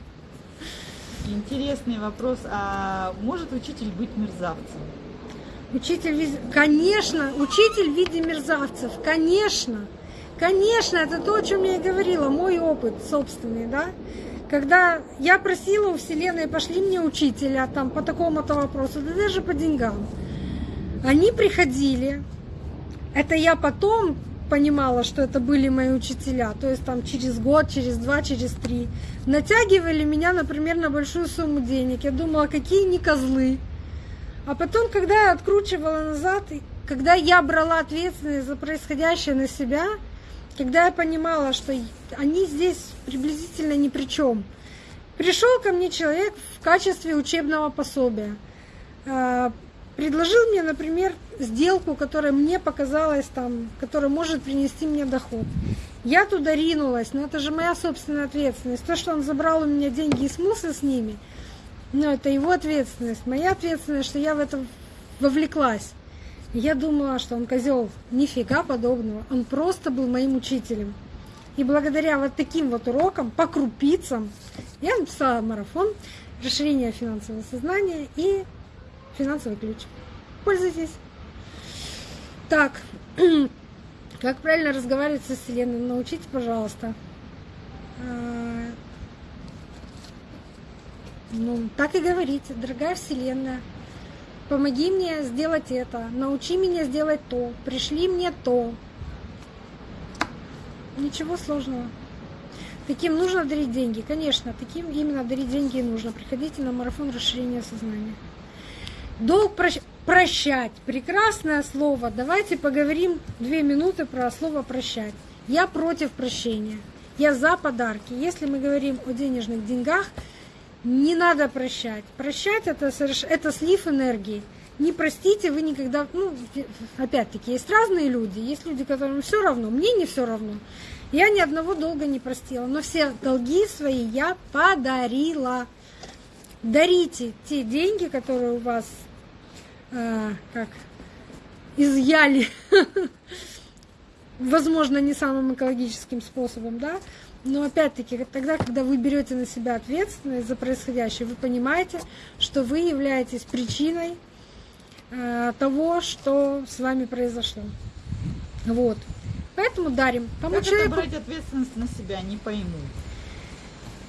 Интересный вопрос. А может учитель быть мерзавцем? Учитель, конечно, учитель в виде мерзавцев, конечно. Конечно, это то, о чем я и говорила, мой опыт собственный, да когда я просила у Вселенной, пошли мне учителя там по такому-то вопросу, да даже по деньгам. Они приходили, это я потом понимала, что это были мои учителя, то есть там через год, через два, через три, натягивали меня, например, на большую сумму денег. Я думала, какие не козлы. А потом, когда я откручивала назад, когда я брала ответственность за происходящее на себя, когда я понимала, что они здесь приблизительно ни при чем. Пришел ко мне человек в качестве учебного пособия. А, предложил мне, например, сделку, которая мне показалась там, которая может принести мне доход. Я туда ринулась, но это же моя собственная ответственность. То, что он забрал у меня деньги и смылся с ними, ну, это его ответственность. Моя ответственность, что я в это вовлеклась. Я думала, что он козел. Нифига подобного. Он просто был моим учителем. И благодаря вот таким вот урокам, по крупицам, я написала марафон расширение финансового сознания и финансовый ключ. Пользуйтесь. Так, как правильно разговаривать со Вселенной? Научите, пожалуйста. А, ну, так и говорите, дорогая Вселенная, помоги мне сделать это, научи меня сделать то, пришли мне то. Ничего сложного. Таким нужно дарить деньги, конечно, таким именно дарить деньги и нужно. Приходите на марафон расширения сознания. Долг прощ... прощать. Прекрасное слово. Давайте поговорим две минуты про слово прощать. Я против прощения. Я за подарки. Если мы говорим о денежных деньгах, не надо прощать. Прощать это, это слив энергии. не простите, вы никогда, ну, опять-таки, есть разные люди, есть люди, которым все равно, мне не все равно. Я ни одного долга не простила, но все долги свои я подарила. Дарите те деньги, которые у вас, э, как, изъяли, возможно, не самым экологическим способом, да, но опять-таки, тогда, когда вы берете на себя ответственность за происходящее, вы понимаете, что вы являетесь причиной э, того, что с вами произошло. Вот. Поэтому дарим. Тому как человеку... это брать ответственность на себя, не пойму.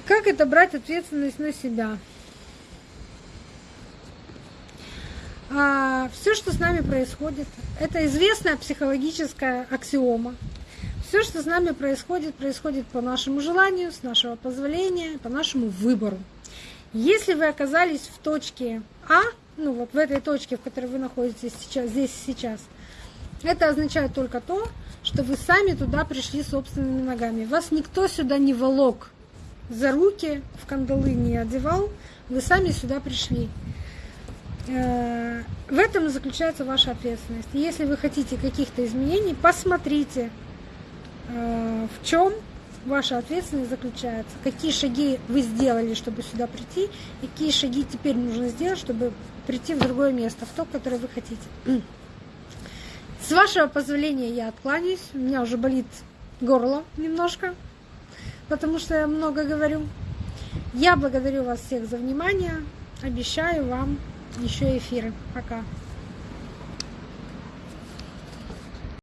Как это брать ответственность на себя? А, все, что с нами происходит, это известная психологическая аксиома. Все, что с нами происходит, происходит по нашему желанию, с нашего позволения, по нашему выбору. Если вы оказались в точке А, ну вот в этой точке, в которой вы находитесь сейчас, здесь и сейчас, это означает только то, что вы сами туда пришли собственными ногами. Вас никто сюда не волок за руки, в кандалы не одевал, вы сами сюда пришли. Э, в этом заключается ваша ответственность. Если вы хотите каких-то изменений, посмотрите, в чем ваша ответственность заключается, какие шаги вы сделали, чтобы сюда прийти, и какие шаги теперь нужно сделать, чтобы прийти в другое место, в то, которое вы хотите. С вашего позволения я откланяюсь, у меня уже болит горло немножко, потому что я много говорю. Я благодарю вас всех за внимание, обещаю вам еще эфиры. Пока.